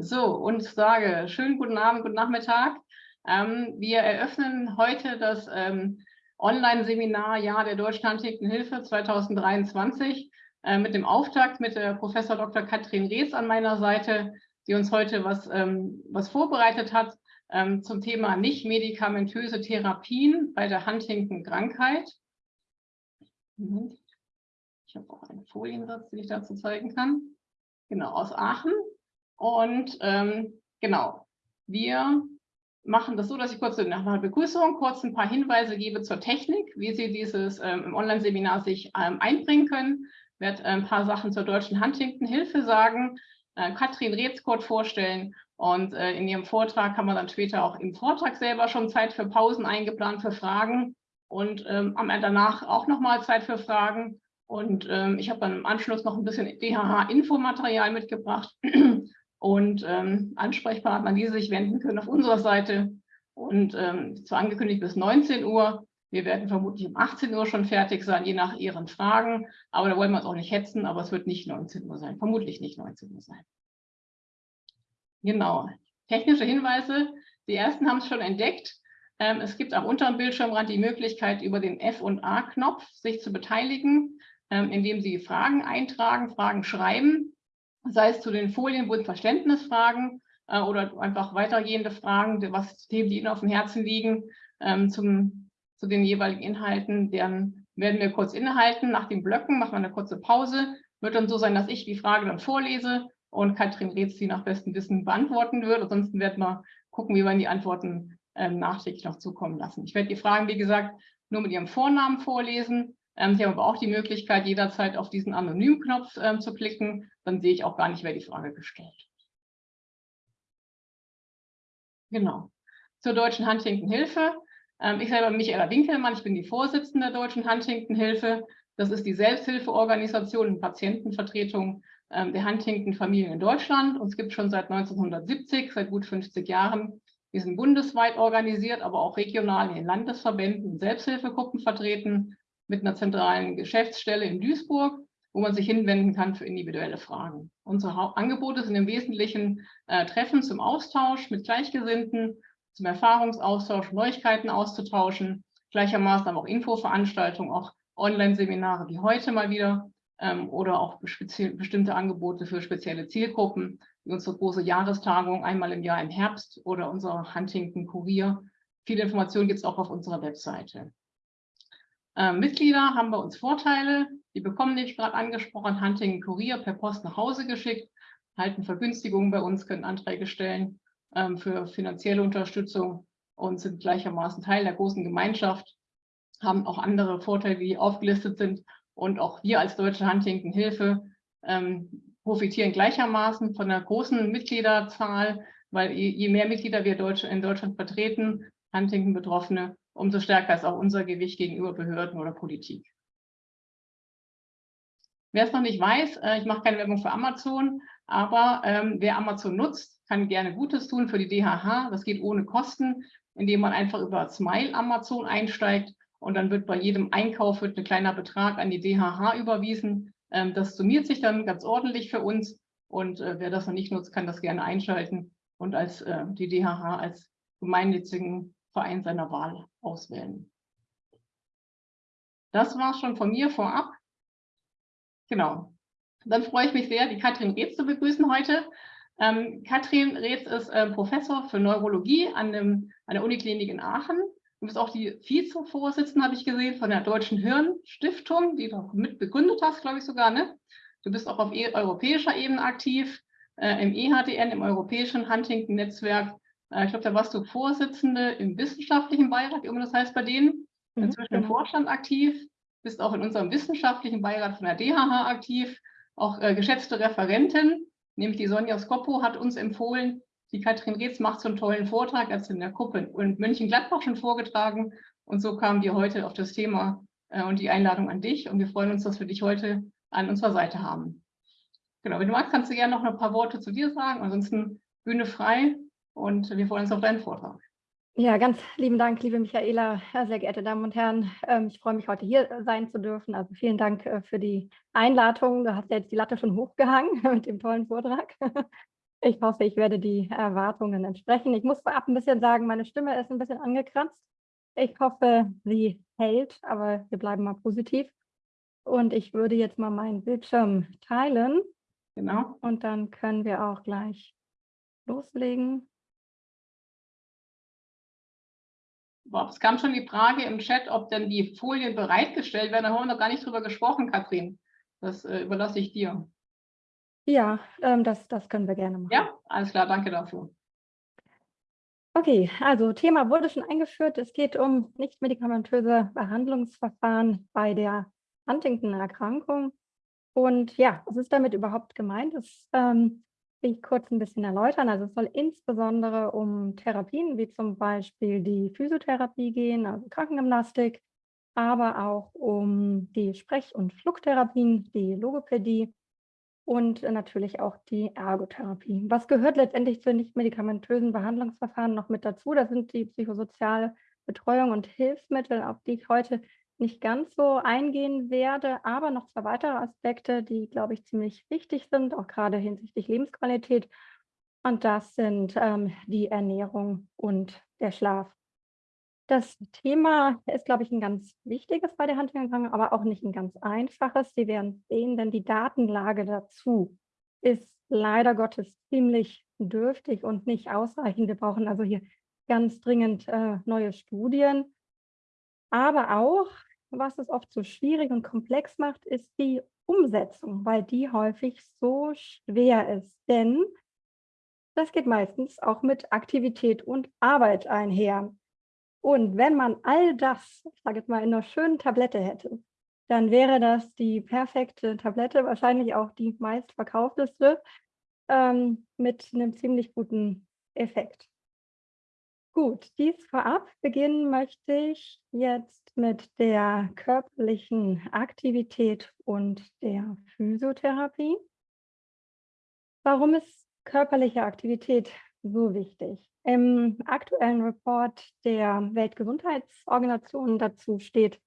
So, und sage schönen guten Abend, guten Nachmittag. Ähm, wir eröffnen heute das ähm, Online-Seminar Jahr der Deutschen Hilfe 2023 äh, mit dem Auftakt mit der Professor Dr. Katrin Rees an meiner Seite, die uns heute was, ähm, was vorbereitet hat ähm, zum Thema nicht-medikamentöse Therapien bei der Huntington-Krankheit. Ich habe auch einen Foliensatz, den ich dazu zeigen kann. Genau, aus Aachen. Und ähm, genau, wir machen das so, dass ich kurz nach einer Begrüßung kurz ein paar Hinweise gebe zur Technik, wie Sie dieses ähm, Online-Seminar sich ähm, einbringen können. Ich werde ein paar Sachen zur deutschen Huntington-Hilfe sagen, äh, Katrin Retzkort vorstellen und äh, in ihrem Vortrag kann man dann später auch im Vortrag selber schon Zeit für Pausen eingeplant für Fragen und ähm, danach auch nochmal Zeit für Fragen. Und ähm, ich habe dann im Anschluss noch ein bisschen DHH-Infomaterial mitgebracht und ähm, Ansprechpartner, die sich wenden können auf unserer Seite. Und ähm, zwar angekündigt bis 19 Uhr. Wir werden vermutlich um 18 Uhr schon fertig sein, je nach Ihren Fragen. Aber da wollen wir uns auch nicht hetzen, aber es wird nicht 19 Uhr sein, vermutlich nicht 19 Uhr sein. Genau, technische Hinweise. Die ersten haben es schon entdeckt. Ähm, es gibt am unteren Bildschirmrand die Möglichkeit, über den F- und A-Knopf sich zu beteiligen, ähm, indem Sie Fragen eintragen, Fragen schreiben sei es zu den Folien, wo es Verständnisfragen äh, oder einfach weitergehende Fragen, was Themen, die Ihnen auf dem Herzen liegen, ähm, zum, zu den jeweiligen Inhalten, dann werden wir kurz innehalten. Nach den Blöcken machen wir eine kurze Pause. Wird dann so sein, dass ich die Frage dann vorlese und Katrin Reetz die nach bestem Wissen beantworten wird. Ansonsten werden wir gucken, wie wir die Antworten ähm, nachträglich noch zukommen lassen. Ich werde die Fragen, wie gesagt, nur mit ihrem Vornamen vorlesen ähm, Sie haben aber auch die Möglichkeit, jederzeit auf diesen Anonym-Knopf ähm, zu klicken. Dann sehe ich auch gar nicht, wer die Frage gestellt hat. Genau. Zur Deutschen Huntington-Hilfe. Ähm, ich selber Michaela Winkelmann, ich bin die Vorsitzende der Deutschen Huntington-Hilfe. Das ist die Selbsthilfeorganisation und Patientenvertretung ähm, der Huntington-Familien in Deutschland. Gibt es schon seit 1970, seit gut 50 Jahren. Wir sind bundesweit organisiert, aber auch regional in den Landesverbänden und Selbsthilfegruppen vertreten mit einer zentralen Geschäftsstelle in Duisburg, wo man sich hinwenden kann für individuelle Fragen. Unsere Angebote sind im Wesentlichen äh, Treffen zum Austausch mit Gleichgesinnten, zum Erfahrungsaustausch, Neuigkeiten auszutauschen, gleichermaßen aber auch Infoveranstaltungen, auch Online-Seminare wie heute mal wieder ähm, oder auch bestimmte Angebote für spezielle Zielgruppen, wie unsere große Jahrestagung einmal im Jahr im Herbst oder unser Huntington Kurier. Viele Informationen gibt es auch auf unserer Webseite. Äh, Mitglieder haben bei uns Vorteile. Die bekommen nicht gerade angesprochen, Hunting Kurier per Post nach Hause geschickt, halten Vergünstigungen bei uns, können Anträge stellen ähm, für finanzielle Unterstützung und sind gleichermaßen Teil der großen Gemeinschaft, haben auch andere Vorteile, die aufgelistet sind. Und auch wir als Deutsche Huntington Hilfe ähm, profitieren gleichermaßen von der großen Mitgliederzahl, weil je, je mehr Mitglieder wir Deutsche in Deutschland vertreten, Huntington-Betroffene, umso stärker ist auch unser Gewicht gegenüber Behörden oder Politik. Wer es noch nicht weiß, äh, ich mache keine Werbung für Amazon, aber ähm, wer Amazon nutzt, kann gerne Gutes tun für die DHH. Das geht ohne Kosten, indem man einfach über Smile Amazon einsteigt und dann wird bei jedem Einkauf wird ein kleiner Betrag an die DHH überwiesen. Ähm, das summiert sich dann ganz ordentlich für uns und äh, wer das noch nicht nutzt, kann das gerne einschalten und als äh, die DHH als gemeinnützigen Verein seiner Wahl auswählen. Das war schon von mir vorab. Genau. Dann freue ich mich sehr, die Katrin Reetz zu begrüßen heute. Ähm, Katrin Reetz ist äh, Professor für Neurologie an, dem, an der Uniklinik in Aachen. Du bist auch die Vizevorsitzende, habe ich gesehen, von der Deutschen Hirnstiftung, die du mit begründet hast, glaube ich sogar. Ne? Du bist auch auf e europäischer Ebene aktiv, äh, im EHDN, im Europäischen Huntington-Netzwerk ich glaube, da warst du Vorsitzende im wissenschaftlichen Beirat, wie immer das heißt bei denen, mhm, inzwischen im. Vorstand aktiv, bist auch in unserem wissenschaftlichen Beirat von der DHH aktiv, auch äh, geschätzte Referentin, nämlich die Sonja Skoppo hat uns empfohlen, die Katrin Reetz macht so einen tollen Vortrag, als in der Gruppe in Mönchengladbach schon vorgetragen. Und so kamen wir heute auf das Thema äh, und die Einladung an dich. Und wir freuen uns, dass wir dich heute an unserer Seite haben. Genau, wenn du magst, kannst du gerne noch ein paar Worte zu dir sagen, ansonsten Bühne frei und wir freuen uns auf deinen Vortrag. Ja, ganz lieben Dank, liebe Michaela, sehr geehrte Damen und Herren. Ähm, ich freue mich, heute hier sein zu dürfen. Also vielen Dank äh, für die Einladung. Du hast ja jetzt die Latte schon hochgehangen mit dem tollen Vortrag. Ich hoffe, ich werde die Erwartungen entsprechen. Ich muss vorab ein bisschen sagen, meine Stimme ist ein bisschen angekratzt. Ich hoffe, sie hält, aber wir bleiben mal positiv. Und ich würde jetzt mal meinen Bildschirm teilen. Genau. Und dann können wir auch gleich loslegen. Es kam schon die Frage im Chat, ob denn die Folien bereitgestellt werden. Da haben wir noch gar nicht drüber gesprochen, Katrin. Das äh, überlasse ich dir. Ja, ähm, das, das können wir gerne machen. Ja, alles klar, danke dafür. Okay, also Thema wurde schon eingeführt. Es geht um nicht-medikamentöse Behandlungsverfahren bei der Huntington-Erkrankung. Und ja, was ist damit überhaupt gemeint? Das ähm, ich kurz ein bisschen erläutern. Also es soll insbesondere um Therapien wie zum Beispiel die Physiotherapie gehen, also Krankengymnastik, aber auch um die Sprech- und Flugtherapien, die Logopädie und natürlich auch die Ergotherapie. Was gehört letztendlich zu nicht-medikamentösen Behandlungsverfahren noch mit dazu? Das sind die psychosoziale Betreuung und Hilfsmittel, auf die ich heute nicht ganz so eingehen werde, aber noch zwei weitere Aspekte, die, glaube ich, ziemlich wichtig sind, auch gerade hinsichtlich Lebensqualität. Und das sind ähm, die Ernährung und der Schlaf. Das Thema ist, glaube ich, ein ganz wichtiges bei der Huntington, aber auch nicht ein ganz einfaches. Sie werden sehen, denn die Datenlage dazu ist leider Gottes ziemlich dürftig und nicht ausreichend. Wir brauchen also hier ganz dringend äh, neue Studien. Aber auch was es oft so schwierig und komplex macht, ist die Umsetzung, weil die häufig so schwer ist. Denn das geht meistens auch mit Aktivität und Arbeit einher. Und wenn man all das, ich sage jetzt mal, in einer schönen Tablette hätte, dann wäre das die perfekte Tablette, wahrscheinlich auch die meistverkaufteste, ähm, mit einem ziemlich guten Effekt. Gut, dies vorab beginnen möchte ich jetzt mit der körperlichen Aktivität und der Physiotherapie. Warum ist körperliche Aktivität so wichtig? Im aktuellen Report der Weltgesundheitsorganisation dazu steht,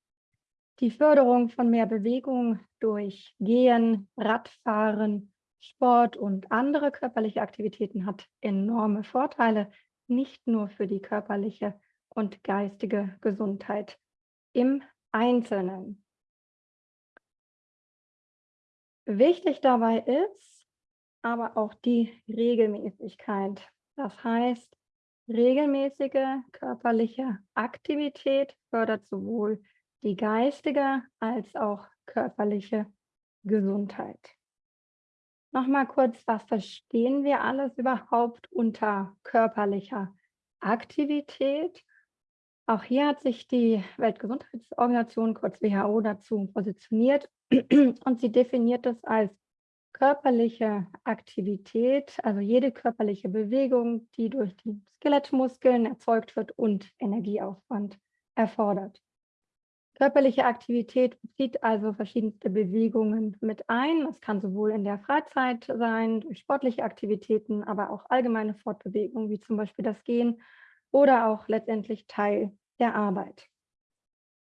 die Förderung von mehr Bewegung durch Gehen, Radfahren, Sport und andere körperliche Aktivitäten hat enorme Vorteile nicht nur für die körperliche und geistige Gesundheit im Einzelnen. Wichtig dabei ist aber auch die Regelmäßigkeit. Das heißt, regelmäßige körperliche Aktivität fördert sowohl die geistige als auch körperliche Gesundheit. Nochmal kurz, was verstehen wir alles überhaupt unter körperlicher Aktivität? Auch hier hat sich die Weltgesundheitsorganisation, kurz WHO, dazu positioniert und sie definiert es als körperliche Aktivität, also jede körperliche Bewegung, die durch die Skelettmuskeln erzeugt wird und Energieaufwand erfordert. Körperliche Aktivität bezieht also verschiedenste Bewegungen mit ein. Es kann sowohl in der Freizeit sein, durch sportliche Aktivitäten, aber auch allgemeine Fortbewegungen, wie zum Beispiel das Gehen oder auch letztendlich Teil der Arbeit.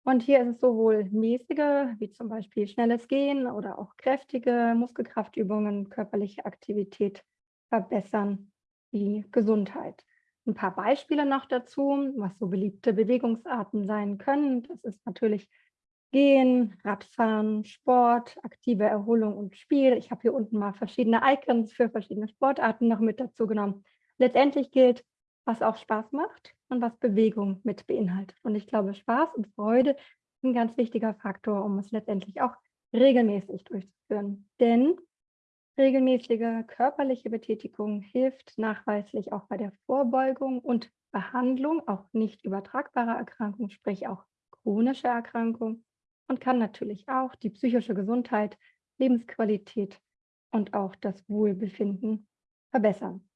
Und hier ist es sowohl mäßige, wie zum Beispiel schnelles Gehen oder auch kräftige Muskelkraftübungen, körperliche Aktivität verbessern die Gesundheit. Ein paar Beispiele noch dazu, was so beliebte Bewegungsarten sein können. Das ist natürlich Gehen, Radfahren, Sport, aktive Erholung und Spiel. Ich habe hier unten mal verschiedene Icons für verschiedene Sportarten noch mit dazu genommen. Letztendlich gilt, was auch Spaß macht und was Bewegung mit beinhaltet. Und ich glaube, Spaß und Freude ist ein ganz wichtiger Faktor, um es letztendlich auch regelmäßig durchzuführen. Denn Regelmäßige körperliche Betätigung hilft nachweislich auch bei der Vorbeugung und Behandlung auch nicht übertragbarer Erkrankungen, sprich auch chronische Erkrankungen und kann natürlich auch die psychische Gesundheit, Lebensqualität und auch das Wohlbefinden verbessern.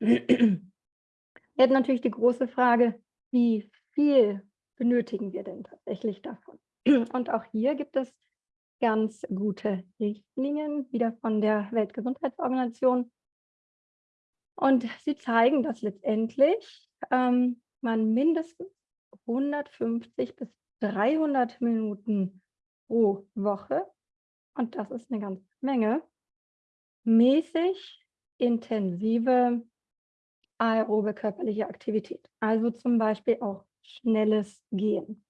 Jetzt natürlich die große Frage, wie viel benötigen wir denn tatsächlich davon? Und auch hier gibt es ganz gute Richtlinien, wieder von der Weltgesundheitsorganisation. Und sie zeigen, dass letztendlich ähm, man mindestens 150 bis 300 Minuten pro Woche, und das ist eine ganze Menge, mäßig intensive aerobe körperliche Aktivität, also zum Beispiel auch schnelles Gehen.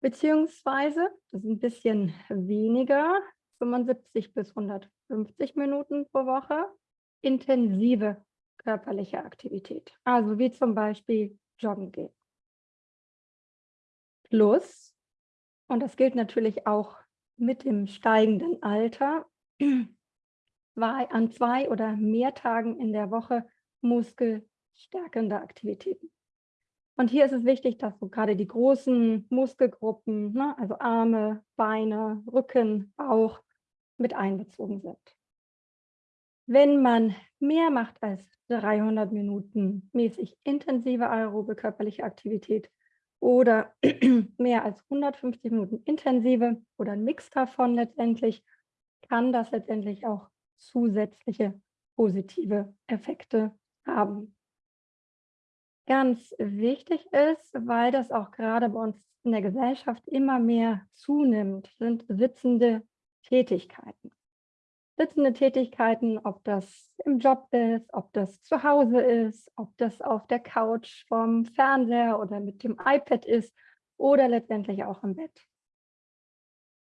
Beziehungsweise, das ist ein bisschen weniger, 75 bis 150 Minuten pro Woche, intensive körperliche Aktivität, also wie zum Beispiel joggen gehen. Plus, und das gilt natürlich auch mit dem steigenden Alter, an zwei oder mehr Tagen in der Woche muskelstärkende Aktivitäten. Und hier ist es wichtig, dass so gerade die großen Muskelgruppen, ne, also Arme, Beine, Rücken, Bauch, mit einbezogen sind. Wenn man mehr macht als 300 Minuten mäßig intensive aerobe körperliche Aktivität oder mehr als 150 Minuten intensive oder ein Mix davon letztendlich, kann das letztendlich auch zusätzliche positive Effekte haben. Ganz wichtig ist, weil das auch gerade bei uns in der Gesellschaft immer mehr zunimmt, sind sitzende Tätigkeiten. Sitzende Tätigkeiten, ob das im Job ist, ob das zu Hause ist, ob das auf der Couch vom Fernseher oder mit dem iPad ist oder letztendlich auch im Bett.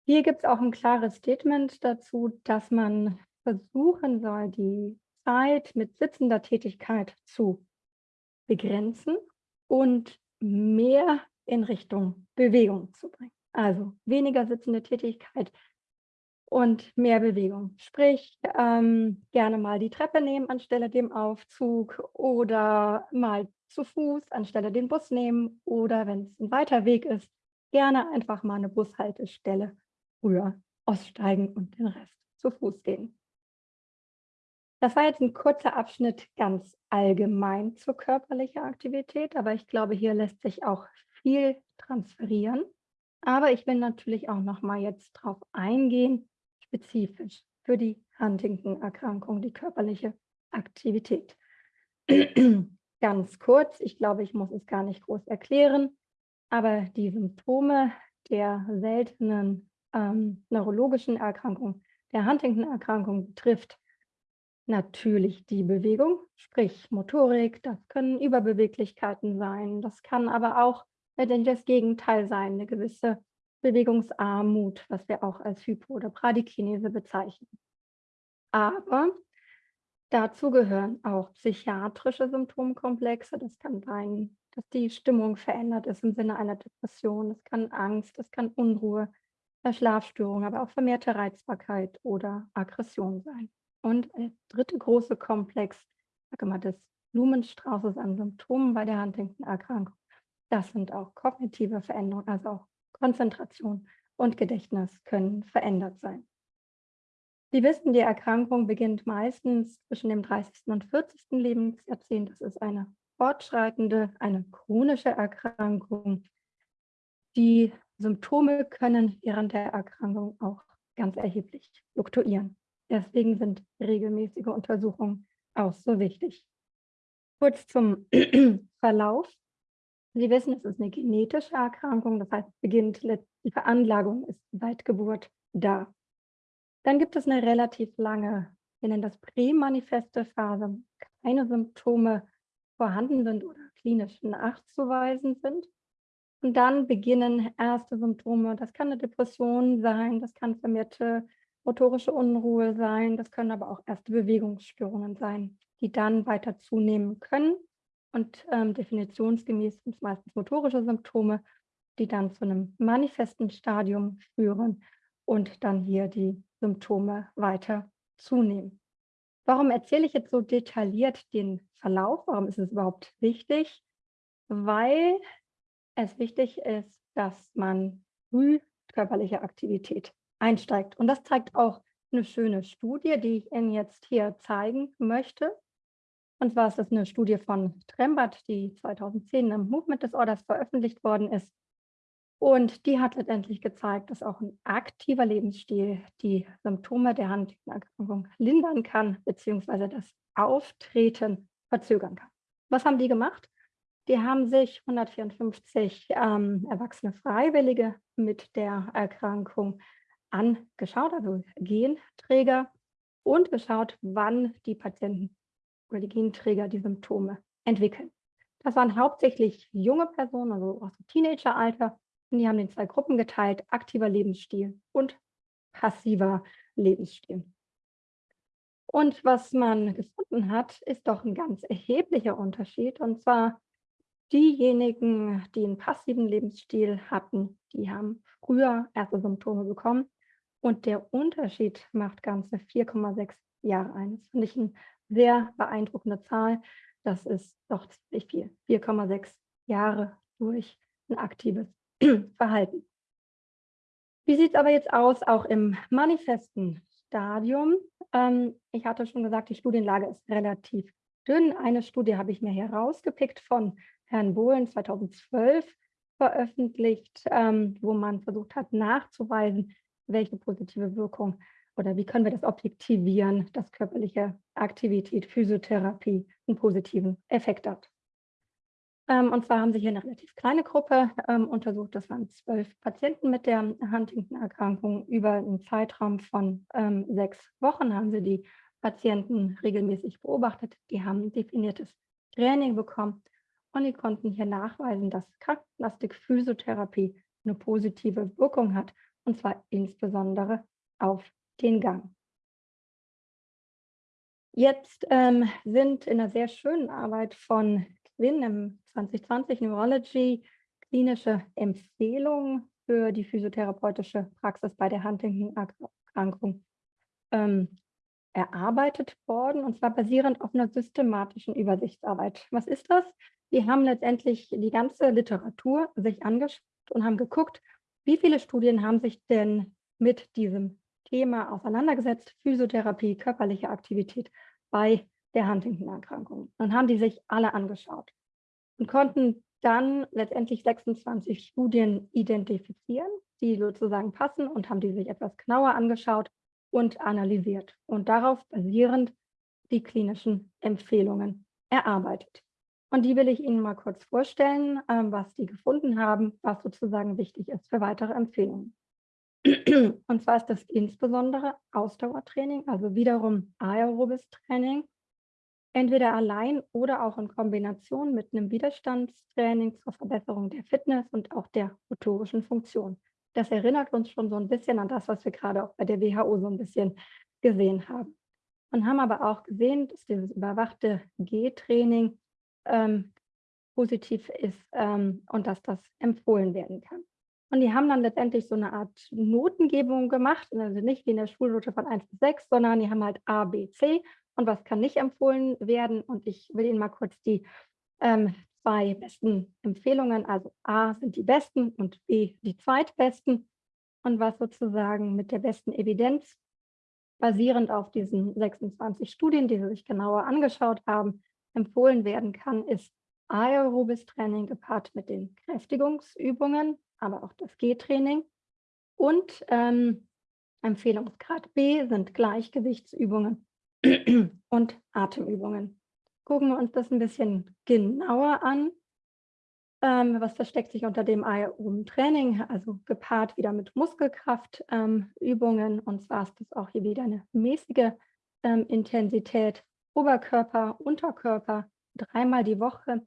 Hier gibt es auch ein klares Statement dazu, dass man versuchen soll, die Zeit mit sitzender Tätigkeit zu begrenzen und mehr in Richtung Bewegung zu bringen. Also weniger sitzende Tätigkeit und mehr Bewegung. Sprich, ähm, gerne mal die Treppe nehmen anstelle dem Aufzug oder mal zu Fuß anstelle den Bus nehmen oder wenn es ein weiter Weg ist, gerne einfach mal eine Bushaltestelle früher aussteigen und den Rest zu Fuß gehen. Das war jetzt ein kurzer Abschnitt ganz allgemein zur körperlichen Aktivität, aber ich glaube, hier lässt sich auch viel transferieren. Aber ich will natürlich auch noch mal jetzt drauf eingehen, spezifisch für die Huntington-Erkrankung, die körperliche Aktivität. Ganz kurz, ich glaube, ich muss es gar nicht groß erklären, aber die Symptome der seltenen ähm, neurologischen Erkrankung, der Huntington-Erkrankung betrifft natürlich die Bewegung, sprich Motorik, das können Überbeweglichkeiten sein, das kann aber auch das Gegenteil sein, eine gewisse Bewegungsarmut, was wir auch als Hypo- oder Bradykinese bezeichnen. Aber dazu gehören auch psychiatrische Symptomkomplexe. Das kann sein, dass die Stimmung verändert ist im Sinne einer Depression. Das kann Angst, das kann Unruhe, Schlafstörung, aber auch vermehrte Reizbarkeit oder Aggression sein. Und der dritte große Komplex, sage mal, des Blumenstraußes an Symptomen bei der Huntington-Erkrankung, das sind auch kognitive Veränderungen, also auch Konzentration und Gedächtnis können verändert sein. Sie wissen, die Erkrankung beginnt meistens zwischen dem 30. und 40. Lebensjahrzehnt. Das ist eine fortschreitende, eine chronische Erkrankung. Die Symptome können während der Erkrankung auch ganz erheblich fluktuieren. Deswegen sind regelmäßige Untersuchungen auch so wichtig. Kurz zum Verlauf. Sie wissen, es ist eine genetische Erkrankung, das heißt, beginnt die Veranlagung ist seit Geburt da. Dann gibt es eine relativ lange, wir nennen das prämanifeste Phase, keine Symptome vorhanden sind oder klinisch nachzuweisen sind. Und dann beginnen erste Symptome. Das kann eine Depression sein, das kann vermehrte motorische Unruhe sein, das können aber auch erste Bewegungsstörungen sein, die dann weiter zunehmen können. Und ähm, definitionsgemäß sind es meistens motorische Symptome, die dann zu einem manifesten Stadium führen und dann hier die Symptome weiter zunehmen. Warum erzähle ich jetzt so detailliert den Verlauf? Warum ist es überhaupt wichtig? Weil es wichtig ist, dass man früh körperliche Aktivität einsteigt. Und das zeigt auch eine schöne Studie, die ich Ihnen jetzt hier zeigen möchte. Und zwar ist das eine Studie von Trembert, die 2010 im Movement Disorders veröffentlicht worden ist. Und die hat letztendlich gezeigt, dass auch ein aktiver Lebensstil die Symptome der Huntington-Erkrankung lindern kann, beziehungsweise das Auftreten verzögern kann. Was haben die gemacht? Die haben sich 154 ähm, erwachsene Freiwillige mit der Erkrankung angeschaut, also Genträger, und geschaut, wann die Patienten oder die Genträger die Symptome entwickeln. Das waren hauptsächlich junge Personen, also aus dem Teenageralter. Und die haben in zwei Gruppen geteilt, aktiver Lebensstil und passiver Lebensstil. Und was man gefunden hat, ist doch ein ganz erheblicher Unterschied. Und zwar diejenigen, die einen passiven Lebensstil hatten, die haben früher erste Symptome bekommen. Und der Unterschied macht ganze 4,6 Jahre ein. Das finde ich eine sehr beeindruckende Zahl. Das ist doch ziemlich viel. 4,6 Jahre durch ein aktives Verhalten. Wie sieht es aber jetzt aus, auch im manifesten Stadium? Ähm, ich hatte schon gesagt, die Studienlage ist relativ dünn. Eine Studie habe ich mir herausgepickt von Herrn Bohlen 2012 veröffentlicht, ähm, wo man versucht hat nachzuweisen, welche positive Wirkung oder wie können wir das objektivieren, dass körperliche Aktivität, Physiotherapie einen positiven Effekt hat. Ähm, und zwar haben sie hier eine relativ kleine Gruppe ähm, untersucht. Das waren zwölf Patienten mit der Huntington-Erkrankung. Über einen Zeitraum von ähm, sechs Wochen haben sie die Patienten regelmäßig beobachtet. Die haben definiertes Training bekommen und die konnten hier nachweisen, dass Krankplastik-Physiotherapie eine positive Wirkung hat, und zwar insbesondere auf den Gang. Jetzt ähm, sind in einer sehr schönen Arbeit von Quinn im 2020 Neurology klinische Empfehlungen für die physiotherapeutische Praxis bei der Huntington-Erkrankung ähm, erarbeitet worden, und zwar basierend auf einer systematischen Übersichtsarbeit. Was ist das? Die haben letztendlich die ganze Literatur sich angeschaut und haben geguckt, wie viele Studien haben sich denn mit diesem Thema auseinandergesetzt, Physiotherapie, körperliche Aktivität bei der Huntington-Erkrankung. Dann haben die sich alle angeschaut und konnten dann letztendlich 26 Studien identifizieren, die sozusagen passen und haben die sich etwas genauer angeschaut und analysiert und darauf basierend die klinischen Empfehlungen erarbeitet. Und die will ich Ihnen mal kurz vorstellen, ähm, was die gefunden haben, was sozusagen wichtig ist für weitere Empfehlungen. Und zwar ist das insbesondere Ausdauertraining, also wiederum aerobes Training, entweder allein oder auch in Kombination mit einem Widerstandstraining zur Verbesserung der Fitness und auch der motorischen Funktion. Das erinnert uns schon so ein bisschen an das, was wir gerade auch bei der WHO so ein bisschen gesehen haben. Und haben aber auch gesehen, dass dieses überwachte G-Training ähm, positiv ist ähm, und dass das empfohlen werden kann. Und die haben dann letztendlich so eine Art Notengebung gemacht, also nicht wie in der Schulnote von 1 bis 6, sondern die haben halt A, B, C und was kann nicht empfohlen werden. Und ich will Ihnen mal kurz die ähm, zwei besten Empfehlungen, also A sind die besten und B die zweitbesten und was sozusagen mit der besten Evidenz basierend auf diesen 26 Studien, die Sie sich genauer angeschaut haben, empfohlen werden kann, ist aerobes Training gepaart mit den Kräftigungsübungen, aber auch das G-Training. Und ähm, Empfehlungsgrad B sind Gleichgewichtsübungen und Atemübungen. Gucken wir uns das ein bisschen genauer an. Ähm, was versteckt sich unter dem aeroben Training? Also gepaart wieder mit Muskelkraftübungen. Ähm, und zwar ist das auch hier wieder eine mäßige ähm, Intensität Oberkörper, Unterkörper, dreimal die Woche.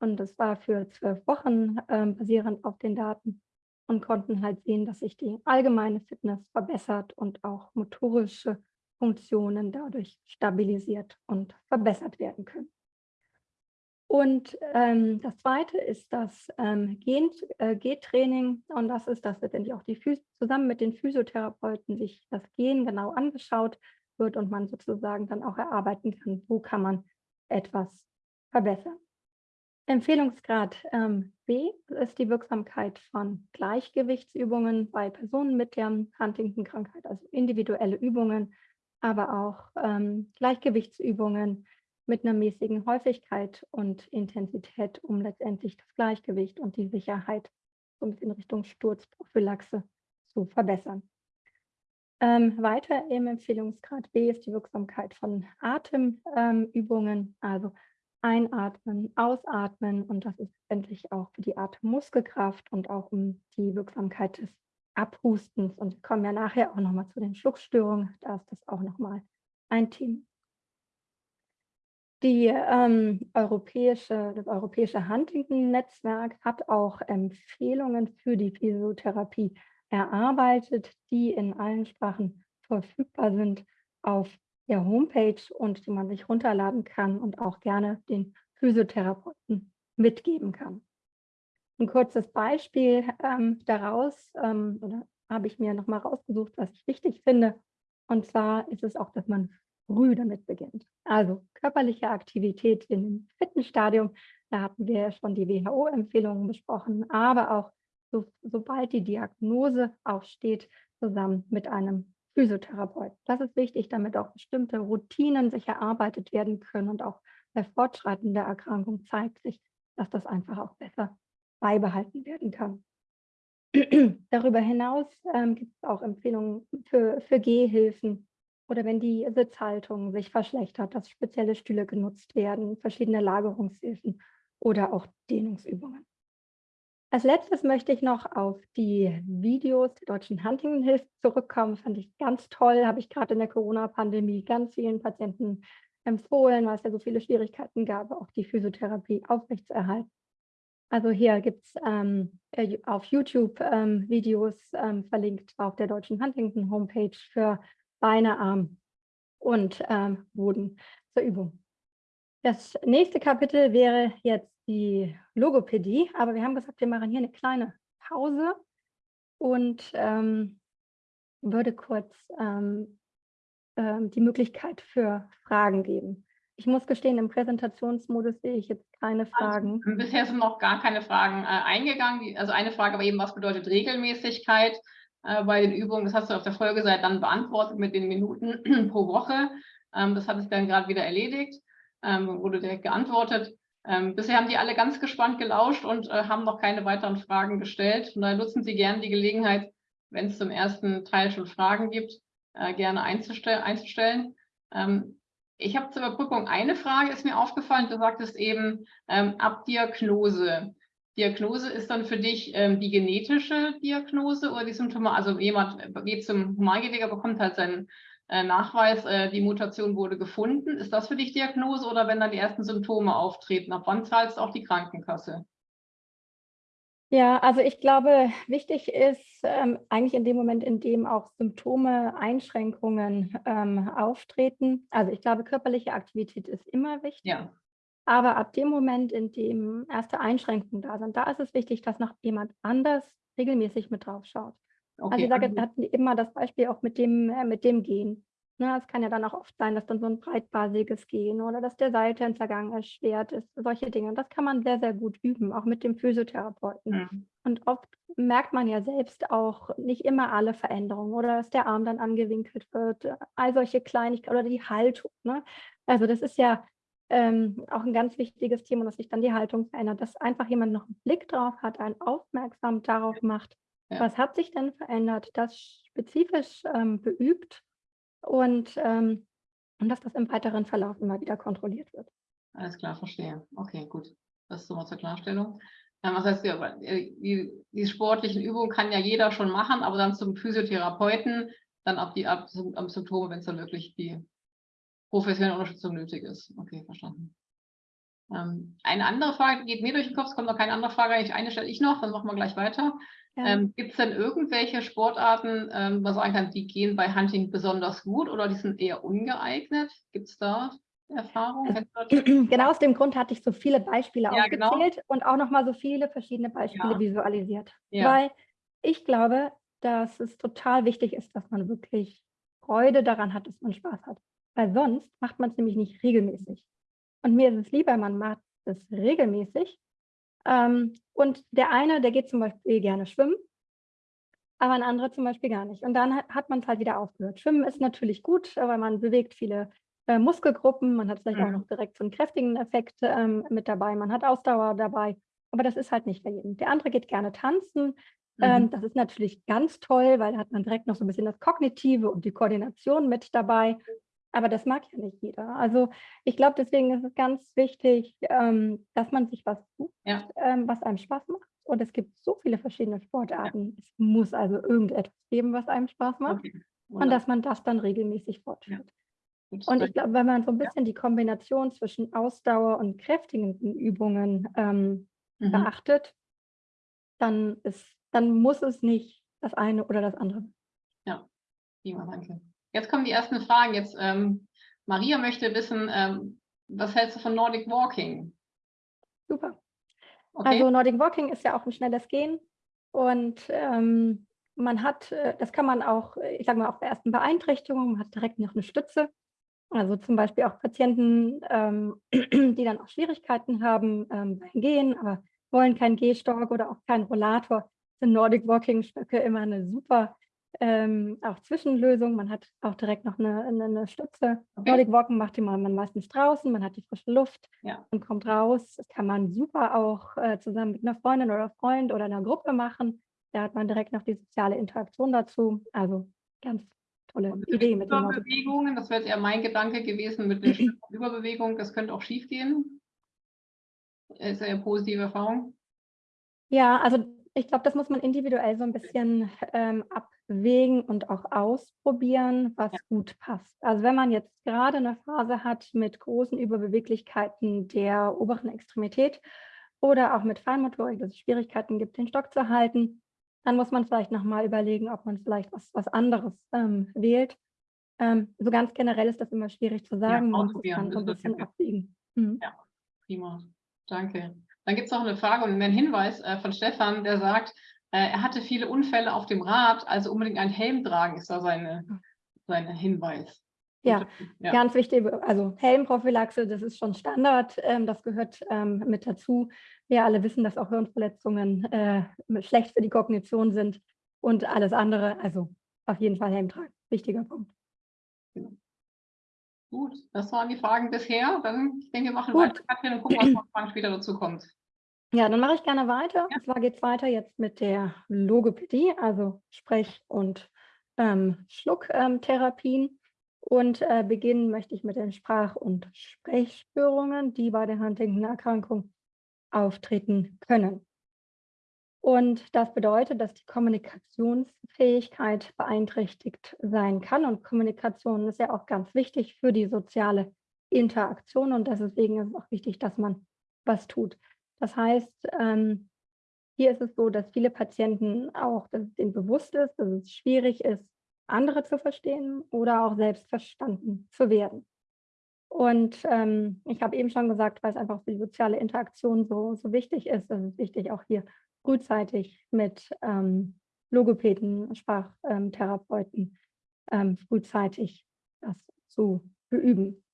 Und das war für zwölf Wochen ähm, basierend auf den Daten und konnten halt sehen, dass sich die allgemeine Fitness verbessert und auch motorische Funktionen dadurch stabilisiert und verbessert werden können. Und ähm, das zweite ist das ähm, äh, und das ist, dass letztendlich auch die Phys zusammen mit den Physiotherapeuten sich das Gen genau angeschaut wird und man sozusagen dann auch erarbeiten kann, wo kann man etwas verbessern. Empfehlungsgrad ähm, B ist die Wirksamkeit von Gleichgewichtsübungen bei Personen mit der Huntington-Krankheit, also individuelle Übungen, aber auch ähm, Gleichgewichtsübungen mit einer mäßigen Häufigkeit und Intensität, um letztendlich das Gleichgewicht und die Sicherheit in Richtung Sturzprophylaxe zu verbessern. Ähm, weiter im Empfehlungsgrad B ist die Wirksamkeit von Atemübungen, ähm, also einatmen, ausatmen und das ist letztendlich auch für die Atemmuskelkraft und auch um die Wirksamkeit des Abhustens und wir kommen ja nachher auch nochmal zu den Schluckstörungen, da ist das auch nochmal ein Team. Die, ähm, europäische, das europäische Huntington-Netzwerk hat auch Empfehlungen für die Physiotherapie erarbeitet, die in allen Sprachen verfügbar sind auf der Homepage und die man sich runterladen kann und auch gerne den Physiotherapeuten mitgeben kann. Ein kurzes Beispiel ähm, daraus, ähm, oder habe ich mir nochmal rausgesucht, was ich wichtig finde. Und zwar ist es auch, dass man früh damit beginnt. Also körperliche Aktivität in dem Fitnessstadium, da hatten wir schon die WHO-Empfehlungen besprochen, aber auch so, sobald die Diagnose aufsteht, zusammen mit einem Physiotherapeut. Das ist wichtig, damit auch bestimmte Routinen sich erarbeitet werden können und auch bei Fortschreiten der Erkrankung zeigt sich, dass das einfach auch besser beibehalten werden kann. Darüber hinaus ähm, gibt es auch Empfehlungen für, für Gehhilfen oder wenn die Sitzhaltung sich verschlechtert, dass spezielle Stühle genutzt werden, verschiedene Lagerungshilfen oder auch Dehnungsübungen. Als letztes möchte ich noch auf die Videos der Deutschen Huntington-Hilfe zurückkommen. Fand ich ganz toll, habe ich gerade in der Corona-Pandemie ganz vielen Patienten empfohlen, weil es ja so viele Schwierigkeiten gab, auch die Physiotherapie aufrechtzuerhalten. Also hier gibt es ähm, äh, auf YouTube ähm, Videos ähm, verlinkt auf der Deutschen Huntington Homepage für Beine, Arm und ähm, Boden zur Übung. Das nächste Kapitel wäre jetzt die Logopädie, aber wir haben gesagt, wir machen hier eine kleine Pause und ähm, würde kurz ähm, ähm, die Möglichkeit für Fragen geben. Ich muss gestehen, im Präsentationsmodus sehe ich jetzt keine also, Fragen. Also, bisher sind noch gar keine Fragen äh, eingegangen. Also eine Frage war eben, was bedeutet Regelmäßigkeit äh, bei den Übungen? Das hast du auf der Folgeseite dann beantwortet mit den Minuten pro Woche. Ähm, das hat sich dann gerade wieder erledigt, ähm, wurde direkt geantwortet. Ähm, bisher haben die alle ganz gespannt gelauscht und äh, haben noch keine weiteren Fragen gestellt. Und daher nutzen Sie gerne die Gelegenheit, wenn es zum ersten Teil schon Fragen gibt, äh, gerne einzustell einzustellen. Ähm, ich habe zur Überbrückung eine Frage, ist mir aufgefallen. Du sagtest eben ähm, Abdiagnose. Diagnose ist dann für dich ähm, die genetische Diagnose oder die Symptome? Also jemand geht zum Humangeweger, bekommt halt seinen äh, Nachweis, äh, die Mutation wurde gefunden. Ist das für dich Diagnose oder wenn dann die ersten Symptome auftreten? Ab wann zahlst auch die Krankenkasse? Ja, also ich glaube, wichtig ist ähm, eigentlich in dem Moment, in dem auch Symptome, Einschränkungen ähm, auftreten. Also ich glaube, körperliche Aktivität ist immer wichtig. Ja. Aber ab dem Moment, in dem erste Einschränkungen da sind, da ist es wichtig, dass noch jemand anders regelmäßig mit drauf schaut. Also ich sage, wir hatten immer das Beispiel auch mit dem, äh, mit dem Gehen. Ne, es kann ja dann auch oft sein, dass dann so ein breitbasiges Gehen oder dass der Seitentlergang erschwert ist, solche Dinge. Und das kann man sehr, sehr gut üben, auch mit dem Physiotherapeuten. Mhm. Und oft merkt man ja selbst auch nicht immer alle Veränderungen oder dass der Arm dann angewinkelt wird, all solche Kleinigkeiten oder die Haltung. Ne? Also das ist ja ähm, auch ein ganz wichtiges Thema, dass sich dann die Haltung verändert, dass einfach jemand noch einen Blick drauf hat, einen aufmerksam darauf macht, ja. Was hat sich denn verändert? Das spezifisch ähm, beübt und, ähm, und dass das im weiteren Verlauf immer wieder kontrolliert wird. Alles klar, verstehe. Okay, gut. Das ist so mal zur Klarstellung. Ähm, was heißt, äh, die, die sportlichen Übungen kann ja jeder schon machen, aber dann zum Physiotherapeuten, dann ab die ab, am Symptome, wenn es dann wirklich die professionelle Unterstützung nötig ist. Okay, verstanden. Ähm, eine andere Frage geht mir durch den Kopf, es kommt noch keine andere Frage, eine stelle ich noch, dann machen wir gleich weiter. Ja. Ähm, Gibt es denn irgendwelche Sportarten, ähm, was sagen kann, die gehen bei Hunting besonders gut oder die sind eher ungeeignet? Gibt es da Erfahrungen? Genau aus dem Grund hatte ich so viele Beispiele ja, genau. aufgezählt genau. und auch nochmal so viele verschiedene Beispiele ja. visualisiert. Weil ich glaube, dass es total wichtig ist, dass man wirklich Freude daran hat, dass man Spaß hat. Weil sonst macht man es nämlich nicht regelmäßig. Und mir ist es lieber, man macht es regelmäßig ähm, und der eine, der geht zum Beispiel gerne schwimmen, aber ein anderer zum Beispiel gar nicht. Und dann hat, hat man es halt wieder aufgehört. Schwimmen ist natürlich gut, weil man bewegt viele äh, Muskelgruppen, man hat vielleicht mhm. auch noch direkt so einen kräftigen Effekt ähm, mit dabei, man hat Ausdauer dabei, aber das ist halt nicht bei jedem. Der andere geht gerne tanzen, ähm, mhm. das ist natürlich ganz toll, weil da hat man direkt noch so ein bisschen das Kognitive und die Koordination mit dabei. Aber das mag ja nicht jeder. Also ich glaube, deswegen ist es ganz wichtig, ähm, dass man sich was sucht, ja. ähm, was einem Spaß macht. Und es gibt so viele verschiedene Sportarten. Ja. Es muss also irgendetwas geben, was einem Spaß macht. Okay. Und dass man das dann regelmäßig fortführt. Ja. Und ich glaube, wenn man so ein bisschen die Kombination zwischen Ausdauer und kräftigenden Übungen ähm, mhm. beachtet, dann, ist, dann muss es nicht das eine oder das andere. Ja, prima, danke. Jetzt kommen die ersten Fragen. Jetzt ähm, Maria möchte wissen, ähm, was hältst du von Nordic Walking? Super. Okay. Also Nordic Walking ist ja auch ein schnelles Gehen und ähm, man hat, äh, das kann man auch, ich sage mal, auch bei ersten Beeinträchtigungen, man hat direkt noch eine Stütze. Also zum Beispiel auch Patienten, ähm, die dann auch Schwierigkeiten haben ähm, beim Gehen, aber wollen keinen Gehstock oder auch keinen Rollator, sind Nordic Walking Stöcke immer eine super ähm, auch Zwischenlösung. Man hat auch direkt noch eine, eine, eine Stütze. Okay. Nordic Walking macht die man meistens draußen, man hat die frische Luft ja. und kommt raus. Das kann man super auch äh, zusammen mit einer Freundin oder Freund oder einer Gruppe machen. Da hat man direkt noch die soziale Interaktion dazu. Also ganz tolle und Idee mit den Überbewegungen, das wäre jetzt eher mein Gedanke gewesen mit der Überbewegung, das könnte auch schief gehen. Ist eine positive Erfahrung. Ja, also ich glaube, das muss man individuell so ein bisschen ähm, abwägen und auch ausprobieren, was ja. gut passt. Also wenn man jetzt gerade eine Phase hat mit großen Überbeweglichkeiten der oberen Extremität oder auch mit Feinmotorik, dass es Schwierigkeiten gibt, den Stock zu halten, dann muss man vielleicht nochmal überlegen, ob man vielleicht was, was anderes ähm, wählt. Ähm, so ganz generell ist das immer schwierig zu sagen. Ja, man muss dann so ein bisschen abwägen. Mhm. Ja, prima. Danke. Dann gibt es noch eine Frage und einen Hinweis äh, von Stefan, der sagt, er hatte viele Unfälle auf dem Rad, also unbedingt einen Helm tragen, ist da seine, seine Hinweis. Ja, ja, ganz wichtig. Also Helmprophylaxe, das ist schon Standard. Ähm, das gehört ähm, mit dazu. Wir alle wissen, dass auch Hirnverletzungen äh, schlecht für die Kognition sind und alles andere. Also auf jeden Fall Helm tragen. Wichtiger Punkt. Genau. Gut, das waren die Fragen bisher. Dann, ich denke, wir machen Gut. weiter Katrin, und gucken, was noch später dazu kommt. Ja, dann mache ich gerne weiter. Ja. Und zwar geht es weiter jetzt mit der Logopädie, also Sprech- und ähm, Schlucktherapien. Und äh, beginnen möchte ich mit den Sprach- und Sprechstörungen, die bei der Huntington-Erkrankung auftreten können. Und das bedeutet, dass die Kommunikationsfähigkeit beeinträchtigt sein kann. Und Kommunikation ist ja auch ganz wichtig für die soziale Interaktion. Und deswegen ist es auch wichtig, dass man was tut. Das heißt, ähm, hier ist es so, dass viele Patienten auch, dass es ihnen bewusst ist, dass es schwierig ist, andere zu verstehen oder auch selbst verstanden zu werden. Und ähm, ich habe eben schon gesagt, weil es einfach für die soziale Interaktion so, so wichtig ist, ist es wichtig, auch hier frühzeitig mit ähm, Logopäden, Sprachtherapeuten ähm, frühzeitig das zu beüben.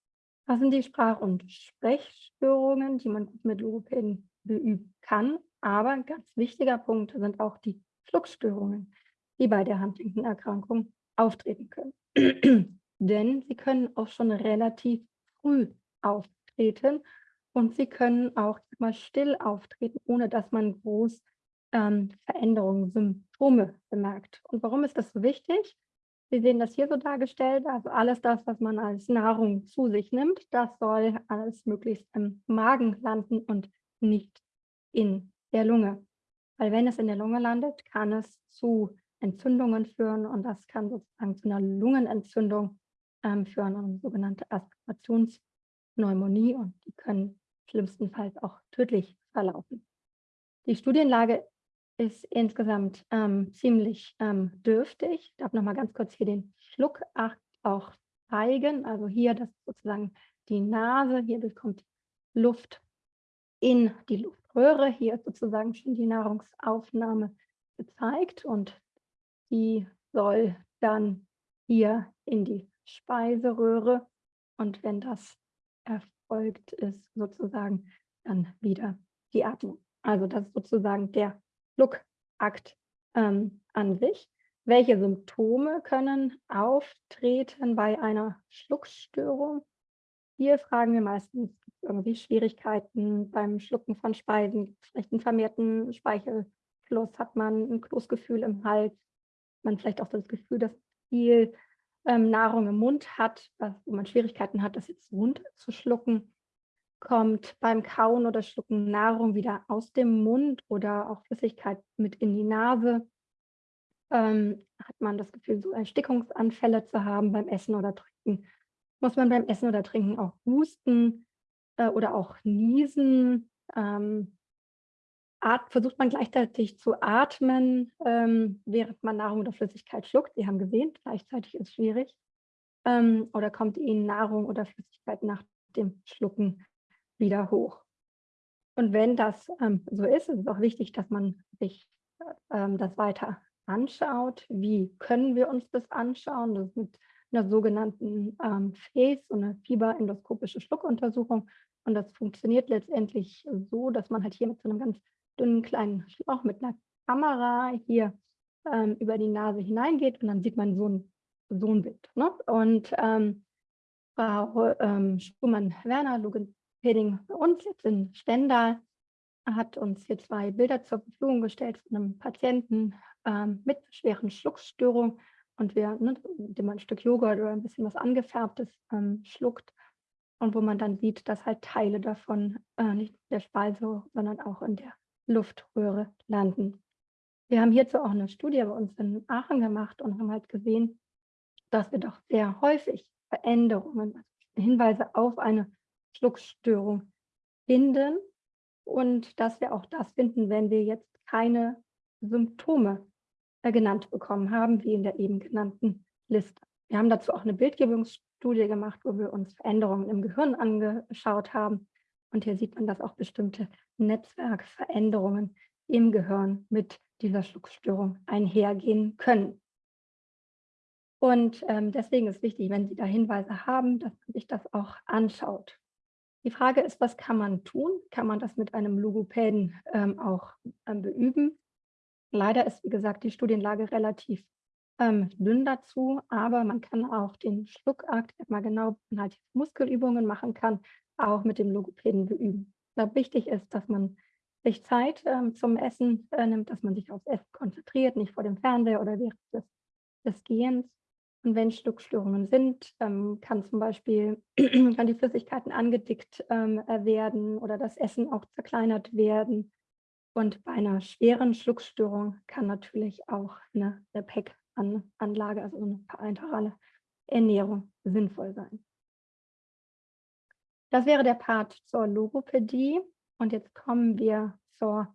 Was sind die Sprach- und Sprechstörungen, die man mit Logopäden beüben kann? Aber ein ganz wichtiger Punkt sind auch die Schluckstörungen, die bei der Huntington-Erkrankung auftreten können. Denn sie können auch schon relativ früh auftreten und sie können auch mal still auftreten, ohne dass man groß ähm, Veränderungen, Symptome bemerkt. Und warum ist das so wichtig? Sie sehen das hier so dargestellt, also alles das, was man als Nahrung zu sich nimmt, das soll alles möglichst im Magen landen und nicht in der Lunge. Weil wenn es in der Lunge landet, kann es zu Entzündungen führen und das kann sozusagen zu einer Lungenentzündung ähm, führen, eine sogenannte Aspirationspneumonie und die können schlimmstenfalls auch tödlich verlaufen. Die Studienlage ist insgesamt ähm, ziemlich ähm, dürftig. Ich darf noch mal ganz kurz hier den Schluckakt auch zeigen. Also hier das sozusagen die Nase, hier kommt Luft in die Luftröhre. Hier sozusagen schon die Nahrungsaufnahme gezeigt und die soll dann hier in die Speiseröhre und wenn das erfolgt ist, sozusagen dann wieder die Atmung. Also das ist sozusagen der Schluckakt ähm, an sich. Welche Symptome können auftreten bei einer Schluckstörung? Hier fragen wir meistens irgendwie Schwierigkeiten beim Schlucken von Speisen, vielleicht einen vermehrten Speichelfluss, hat man ein Kloßgefühl im Hals, man vielleicht auch das Gefühl, dass viel ähm, Nahrung im Mund hat, wo man Schwierigkeiten hat, das jetzt runterzuschlucken kommt beim Kauen oder Schlucken Nahrung wieder aus dem Mund oder auch Flüssigkeit mit in die Nase. Ähm, hat man das Gefühl, so Erstickungsanfälle zu haben beim Essen oder Trinken. Muss man beim Essen oder Trinken auch husten äh, oder auch niesen. Ähm, versucht man gleichzeitig zu atmen, ähm, während man Nahrung oder Flüssigkeit schluckt. Sie haben gesehen, gleichzeitig ist schwierig. Ähm, oder kommt Ihnen Nahrung oder Flüssigkeit nach dem Schlucken wieder hoch. Und wenn das ähm, so ist, ist es auch wichtig, dass man sich ähm, das weiter anschaut. Wie können wir uns das anschauen? Das ist mit einer sogenannten ähm, FACE, so eine fieberendoskopische Schluckuntersuchung. Und das funktioniert letztendlich so, dass man halt hier mit so einem ganz dünnen kleinen Schlauch mit einer Kamera hier ähm, über die Nase hineingeht und dann sieht man so ein, so ein Bild. Ne? Und ähm, Frau ähm, Schumann-Werner, Logopädin bei uns jetzt in Stendal, hat uns hier zwei Bilder zur Verfügung gestellt von einem Patienten ähm, mit schweren Schluckstörungen und wir, ne, indem man ein Stück Joghurt oder ein bisschen was angefärbtes ähm, schluckt und wo man dann sieht, dass halt Teile davon äh, nicht in der Speise, sondern auch in der Luftröhre landen. Wir haben hierzu auch eine Studie bei uns in Aachen gemacht und haben halt gesehen, dass wir doch sehr häufig Veränderungen, also Hinweise auf eine Schluckstörung finden und dass wir auch das finden, wenn wir jetzt keine Symptome genannt bekommen haben, wie in der eben genannten Liste. Wir haben dazu auch eine Bildgebungsstudie gemacht, wo wir uns Veränderungen im Gehirn angeschaut haben. Und hier sieht man, dass auch bestimmte Netzwerkveränderungen im Gehirn mit dieser Schluckstörung einhergehen können. Und ähm, deswegen ist wichtig, wenn Sie da Hinweise haben, dass man sich das auch anschaut. Die Frage ist, was kann man tun? Kann man das mit einem Logopäden ähm, auch ähm, beüben? Leider ist, wie gesagt, die Studienlage relativ ähm, dünn dazu, aber man kann auch den Schluckakt, mal genau halt Muskelübungen machen kann, auch mit dem Logopäden beüben. Glaube, wichtig ist, dass man sich Zeit ähm, zum Essen äh, nimmt, dass man sich aufs Essen konzentriert, nicht vor dem Fernseher oder während des, des Gehens. Und wenn Schluckstörungen sind, ähm, kann zum Beispiel kann die Flüssigkeiten angedickt ähm, werden oder das Essen auch zerkleinert werden und bei einer schweren Schluckstörung kann natürlich auch eine, PEC-Anlage, also eine parenterale Ernährung, sinnvoll sein. Das wäre der Part zur Logopädie. Und jetzt kommen wir zur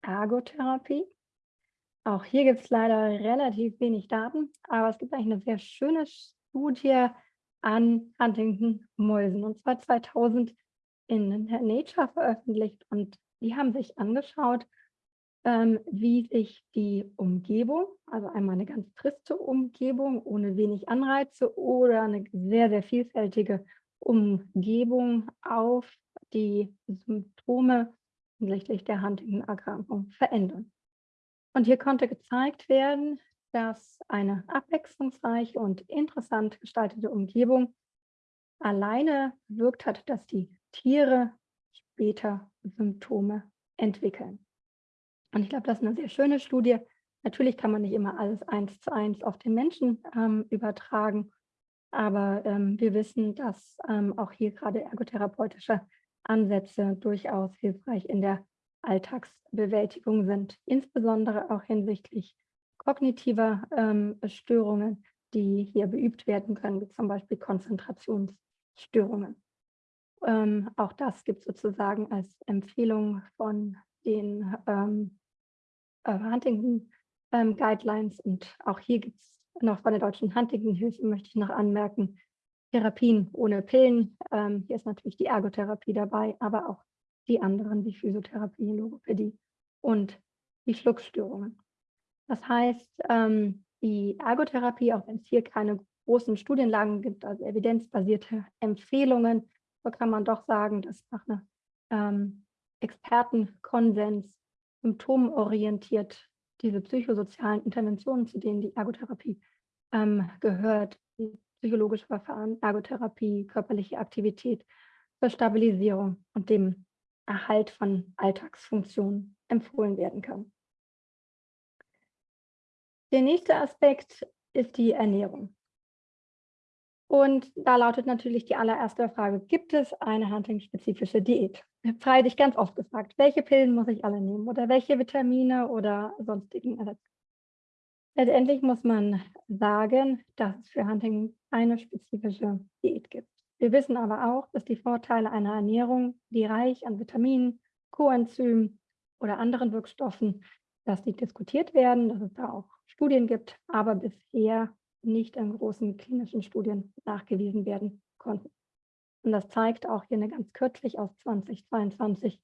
Ergotherapie. Auch hier gibt es leider relativ wenig Daten, aber es gibt eigentlich eine sehr schöne Studie an Huntington-Mäusen, und zwar 2000 in Nature veröffentlicht. Und die haben sich angeschaut, ähm, wie sich die Umgebung, also einmal eine ganz triste Umgebung ohne wenig Anreize oder eine sehr, sehr vielfältige Umgebung auf die Symptome hinsichtlich der Huntington-Erkrankung verändern. Und hier konnte gezeigt werden, dass eine abwechslungsreiche und interessant gestaltete Umgebung alleine wirkt hat, dass die Tiere später Symptome entwickeln. Und ich glaube, das ist eine sehr schöne Studie. Natürlich kann man nicht immer alles eins zu eins auf den Menschen ähm, übertragen, aber ähm, wir wissen, dass ähm, auch hier gerade ergotherapeutische Ansätze durchaus hilfreich in der Alltagsbewältigung sind, insbesondere auch hinsichtlich kognitiver ähm, Störungen, die hier beübt werden können, wie zum Beispiel Konzentrationsstörungen. Ähm, auch das gibt es sozusagen als Empfehlung von den ähm, äh, Huntington ähm, Guidelines. Und auch hier gibt es noch von der Deutschen Huntington-Hilfe, möchte ich noch anmerken, Therapien ohne Pillen. Ähm, hier ist natürlich die Ergotherapie dabei, aber auch die anderen wie Physiotherapie, Logopädie und die Schluckstörungen. Das heißt, ähm, die Ergotherapie, auch wenn es hier keine großen Studienlagen gibt, also evidenzbasierte Empfehlungen, so kann man doch sagen, dass nach einer ähm, Expertenkonsens symptomorientiert diese psychosozialen Interventionen, zu denen die Ergotherapie ähm, gehört, die psychologische Verfahren, Ergotherapie, körperliche Aktivität zur Stabilisierung und dem Erhalt von Alltagsfunktionen empfohlen werden kann. Der nächste Aspekt ist die Ernährung. Und da lautet natürlich die allererste Frage, gibt es eine Hunting-spezifische Diät? Freilich ganz oft gefragt, welche Pillen muss ich alle nehmen oder welche Vitamine oder sonstigen Ersatz? Letztendlich muss man sagen, dass es für Hunting keine spezifische Diät gibt. Wir wissen aber auch, dass die Vorteile einer Ernährung, die reich an Vitaminen, Coenzymen oder anderen Wirkstoffen, dass die diskutiert werden, dass es da auch Studien gibt, aber bisher nicht in großen klinischen Studien nachgewiesen werden konnten. Und das zeigt auch hier eine ganz kürzlich aus 2022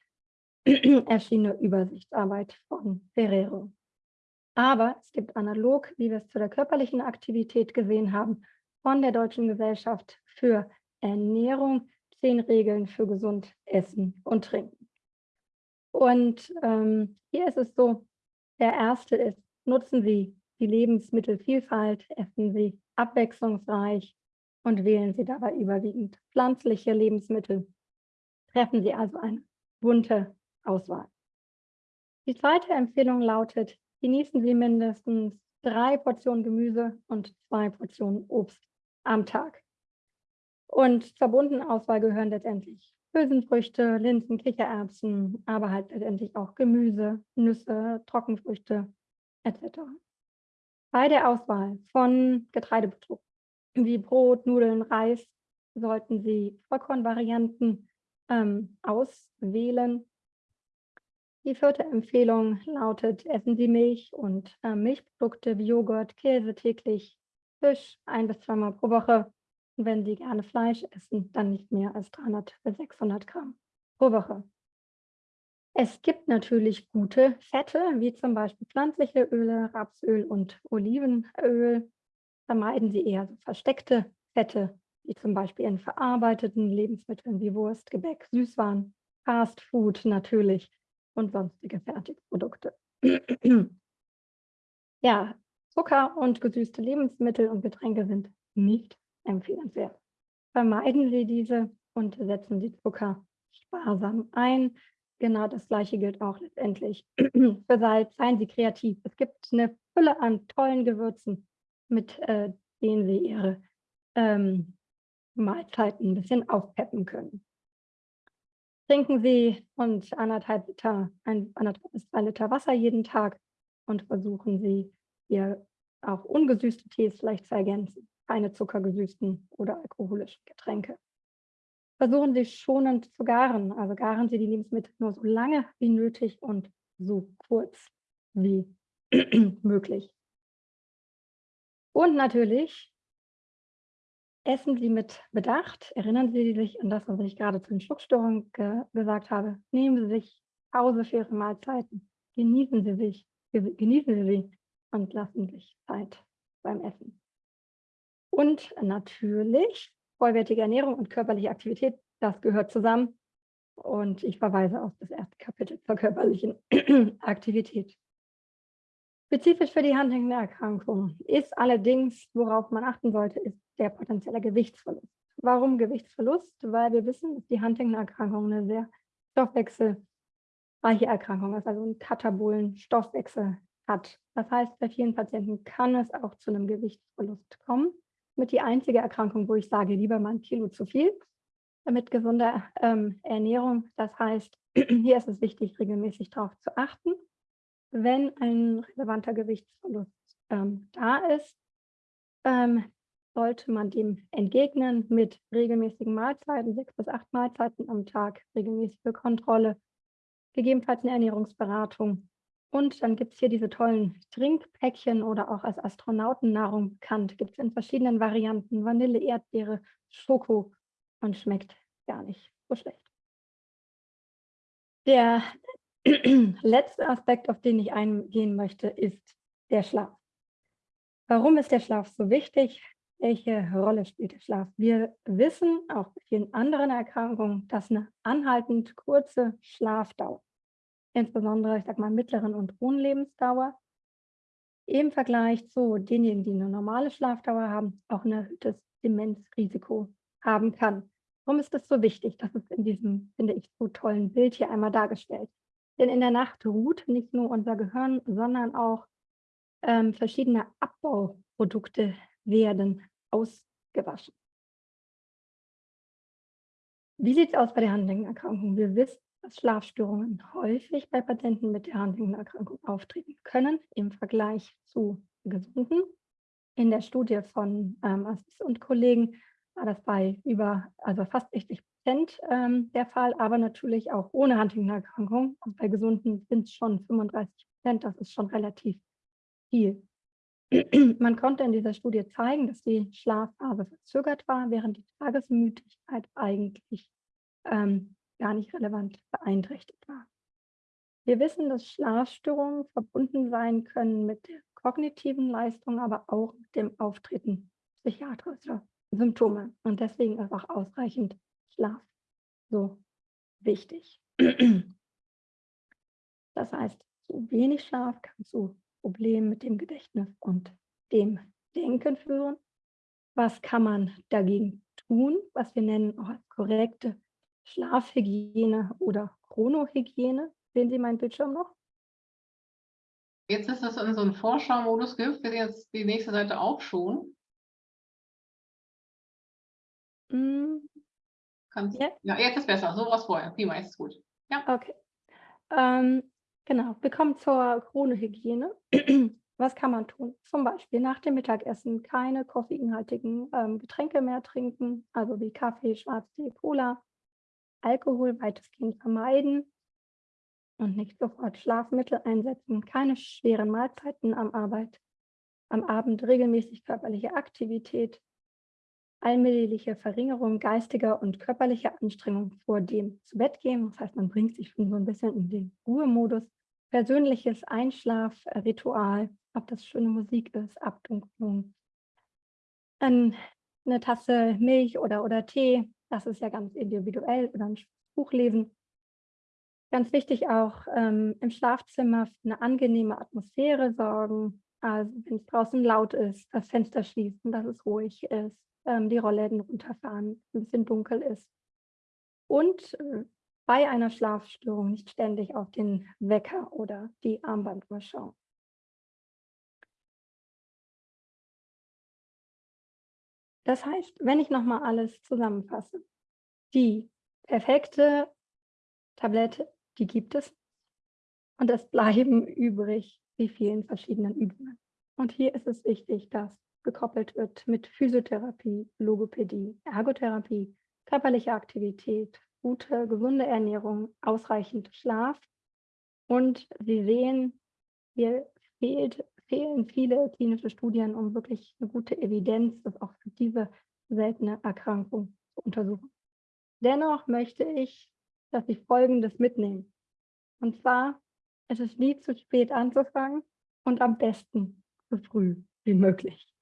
erschienene Übersichtsarbeit von Ferrero. Aber es gibt analog, wie wir es zu der körperlichen Aktivität gesehen haben, von der Deutschen Gesellschaft für Ernährung zehn Regeln für gesund Essen und Trinken. Und ähm, hier ist es so, der erste ist, nutzen Sie die Lebensmittelvielfalt, essen Sie abwechslungsreich und wählen Sie dabei überwiegend pflanzliche Lebensmittel. Treffen Sie also eine bunte Auswahl. Die zweite Empfehlung lautet, genießen Sie mindestens drei Portionen Gemüse und zwei Portionen Obst am Tag. Und zur bunten Auswahl gehören letztendlich Hülsenfrüchte, Linsen, Kichererbsen, aber halt letztendlich auch Gemüse, Nüsse, Trockenfrüchte etc. Bei der Auswahl von Getreideprodukten wie Brot, Nudeln, Reis sollten Sie Vollkornvarianten ähm, auswählen. Die vierte Empfehlung lautet, essen Sie Milch und äh, Milchprodukte wie Joghurt, Käse täglich, Fisch ein bis zweimal pro Woche. Und wenn Sie gerne Fleisch essen, dann nicht mehr als 300 bis 600 Gramm pro Woche. Es gibt natürlich gute Fette, wie zum Beispiel pflanzliche Öle, Rapsöl und Olivenöl. Vermeiden Sie eher so versteckte Fette, wie zum Beispiel in verarbeiteten Lebensmitteln wie Wurst, Gebäck, Süßwaren, Fast Food natürlich und sonstige Fertigprodukte. ja, Zucker und gesüßte Lebensmittel und Getränke sind nicht empfehlenswert. Vermeiden Sie diese und setzen Sie Zucker sparsam ein. Genau das Gleiche gilt auch letztendlich für Salz. Seien Sie kreativ. Es gibt eine Fülle an tollen Gewürzen, mit äh, denen Sie Ihre ähm, Mahlzeiten ein bisschen aufpeppen können. Trinken Sie und anderthalb Liter, ein, anderthalb bis zwei Liter Wasser jeden Tag und versuchen Sie, Ihr auch ungesüßte Tees vielleicht zu ergänzen. Keine zuckergesüßten oder alkoholischen Getränke. Versuchen Sie schonend zu garen, also garen Sie die Lebensmittel nur so lange wie nötig und so kurz wie möglich. Und natürlich Essen Sie mit Bedacht. Erinnern Sie sich an das, was ich gerade zu den Schluckstörungen ge gesagt habe. Nehmen Sie sich Pause für Ihre Mahlzeiten. Genießen Sie sich, genießen Sie sie und lassen sich Zeit beim Essen. Und natürlich vollwertige Ernährung und körperliche Aktivität, das gehört zusammen. Und ich verweise auf das erste Kapitel zur körperlichen Aktivität. Spezifisch für die Huntington-Erkrankung ist allerdings, worauf man achten sollte, ist der potenzielle Gewichtsverlust. Warum Gewichtsverlust? Weil wir wissen, dass die Huntington-Erkrankung eine sehr stoffwechselreiche Erkrankung ist, also einen katabolen Stoffwechsel hat. Das heißt, bei vielen Patienten kann es auch zu einem Gewichtsverlust kommen. Mit die einzige Erkrankung, wo ich sage, lieber mal ein Kilo zu viel, mit gesunder ähm, Ernährung. Das heißt, hier ist es wichtig, regelmäßig darauf zu achten wenn ein relevanter Gewichtsverlust ähm, da ist, ähm, sollte man dem entgegnen mit regelmäßigen Mahlzeiten, sechs bis acht Mahlzeiten am Tag, regelmäßige Kontrolle, gegebenenfalls eine Ernährungsberatung. Und dann gibt es hier diese tollen Trinkpäckchen oder auch als Astronautennahrung bekannt. Gibt es in verschiedenen Varianten, Vanille, Erdbeere, Schoko und schmeckt gar nicht so schlecht. Der letzte Aspekt, auf den ich eingehen möchte, ist der Schlaf. Warum ist der Schlaf so wichtig? Welche Rolle spielt der Schlaf? Wir wissen auch bei vielen anderen Erkrankungen, dass eine anhaltend kurze Schlafdauer, insbesondere, ich sage mal, mittleren und hohen Lebensdauer, im Vergleich zu denjenigen, die eine normale Schlafdauer haben, auch ein erhöhtes Demenzrisiko haben kann. Warum ist das so wichtig? Das ist in diesem, finde ich, so tollen Bild hier einmal dargestellt. Denn in der Nacht ruht nicht nur unser Gehirn, sondern auch ähm, verschiedene Abbauprodukte werden ausgewaschen. Wie sieht es aus bei der Huntington-Erkrankung? Wir wissen, dass Schlafstörungen häufig bei Patienten mit der Huntington-Erkrankung auftreten können im Vergleich zu gesunden. In der Studie von ähm, Assis und Kollegen war das bei über, also fast 60 Prozent ähm, der Fall, aber natürlich auch ohne Huntington-Erkrankung. Und bei Gesunden sind es schon 35 Prozent, das ist schon relativ viel. Man konnte in dieser Studie zeigen, dass die Schlafphase verzögert war, während die Tagesmüdigkeit eigentlich ähm, gar nicht relevant beeinträchtigt war. Wir wissen, dass Schlafstörungen verbunden sein können mit der kognitiven Leistung, aber auch mit dem Auftreten psychiatrischer Symptome. Und deswegen ist auch ausreichend Schlaf so wichtig. Das heißt, zu wenig Schlaf kann zu Problemen mit dem Gedächtnis und dem Denken führen. Was kann man dagegen tun, was wir nennen auch korrekte Schlafhygiene oder Chronohygiene? Sehen Sie meinen Bildschirm noch? Jetzt ist es in so einem Vorschau-Modus gibt, wir jetzt die nächste Seite auch schon. Mm. Kannst, ja. ja, jetzt ist besser, so was vorher. Prima, jetzt ist gut. Ja. Okay. Ähm, genau, wir kommen zur Chronohygiene. was kann man tun? Zum Beispiel nach dem Mittagessen keine koffeinhaltigen ähm, Getränke mehr trinken, also wie Kaffee, Schwarztee, Cola. Alkohol weitestgehend vermeiden und nicht sofort Schlafmittel einsetzen, keine schweren Mahlzeiten am Arbeit, am Abend regelmäßig körperliche Aktivität, allmähliche Verringerung geistiger und körperlicher Anstrengung vor dem zu Bett gehen. Das heißt, man bringt sich schon so ein bisschen in den Ruhemodus. Persönliches Einschlafritual, ob das schöne Musik ist, Abdunklung, eine Tasse Milch oder, oder Tee, das ist ja ganz individuell, oder ein Buch lesen. Ganz wichtig auch ähm, im Schlafzimmer für eine angenehme Atmosphäre sorgen. Also wenn es draußen laut ist, das Fenster schließen, dass es ruhig ist, ähm, die Rollläden runterfahren, ein bisschen dunkel ist. Und äh, bei einer Schlafstörung nicht ständig auf den Wecker oder die Armbanduhr schauen. Das heißt, wenn ich nochmal alles zusammenfasse, die perfekte Tablette die gibt es. Und es bleiben übrig die vielen verschiedenen Übungen. Und hier ist es wichtig, dass gekoppelt wird mit Physiotherapie, Logopädie, Ergotherapie, körperliche Aktivität, gute, gesunde Ernährung, ausreichend Schlaf. Und Sie sehen, hier fehlt, fehlen viele klinische Studien, um wirklich eine gute Evidenz, das auch für diese seltene Erkrankung zu untersuchen. Dennoch möchte ich dass Sie Folgendes mitnehmen. Und zwar, es ist nie zu spät anzufangen und am besten so früh wie möglich.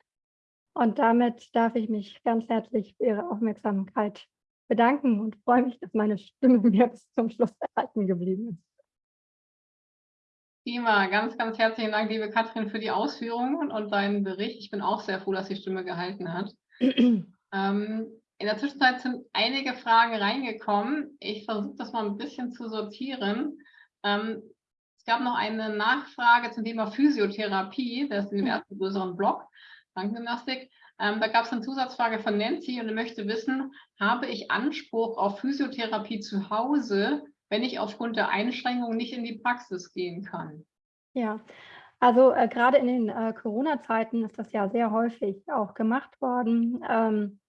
Und damit darf ich mich ganz herzlich für Ihre Aufmerksamkeit bedanken und freue mich, dass meine Stimme mir bis zum Schluss erhalten geblieben ist. Prima, ganz, ganz herzlichen Dank, liebe Katrin, für die Ausführungen und deinen Bericht. Ich bin auch sehr froh, dass die Stimme gehalten hat. ähm, in der Zwischenzeit sind einige Fragen reingekommen. Ich versuche das mal ein bisschen zu sortieren. Ähm, es gab noch eine Nachfrage zum Thema Physiotherapie. Das ist in dem ersten größeren Blog, Krankengymnastik. Ähm, da gab es eine Zusatzfrage von Nancy und möchte wissen, habe ich Anspruch auf Physiotherapie zu Hause, wenn ich aufgrund der Einschränkungen nicht in die Praxis gehen kann? Ja, also äh, gerade in den äh, Corona-Zeiten ist das ja sehr häufig auch gemacht worden. Ähm,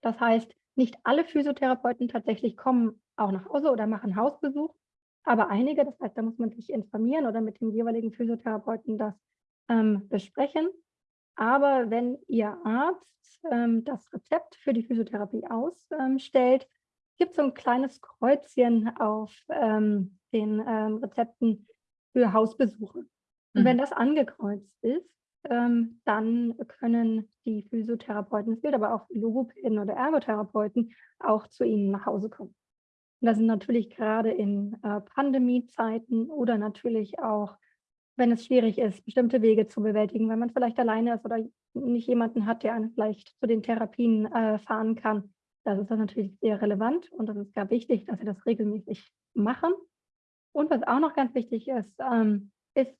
das heißt, nicht alle Physiotherapeuten tatsächlich kommen auch nach Hause oder machen Hausbesuch, aber einige, das heißt, da muss man sich informieren oder mit dem jeweiligen Physiotherapeuten das ähm, besprechen. Aber wenn Ihr Arzt ähm, das Rezept für die Physiotherapie ausstellt, gibt es so ein kleines Kreuzchen auf ähm, den ähm, Rezepten für Hausbesuche. Und mhm. wenn das angekreuzt ist, ähm, dann können die Physiotherapeuten, es gilt aber auch für Logopäden oder Ergotherapeuten, auch zu Ihnen nach Hause kommen. Und das sind natürlich gerade in äh, Pandemiezeiten oder natürlich auch, wenn es schwierig ist, bestimmte Wege zu bewältigen, wenn man vielleicht alleine ist oder nicht jemanden hat, der einen vielleicht zu den Therapien äh, fahren kann. Das ist dann natürlich sehr relevant und das ist gar wichtig, dass Sie das regelmäßig machen. Und was auch noch ganz wichtig ist, ähm, ist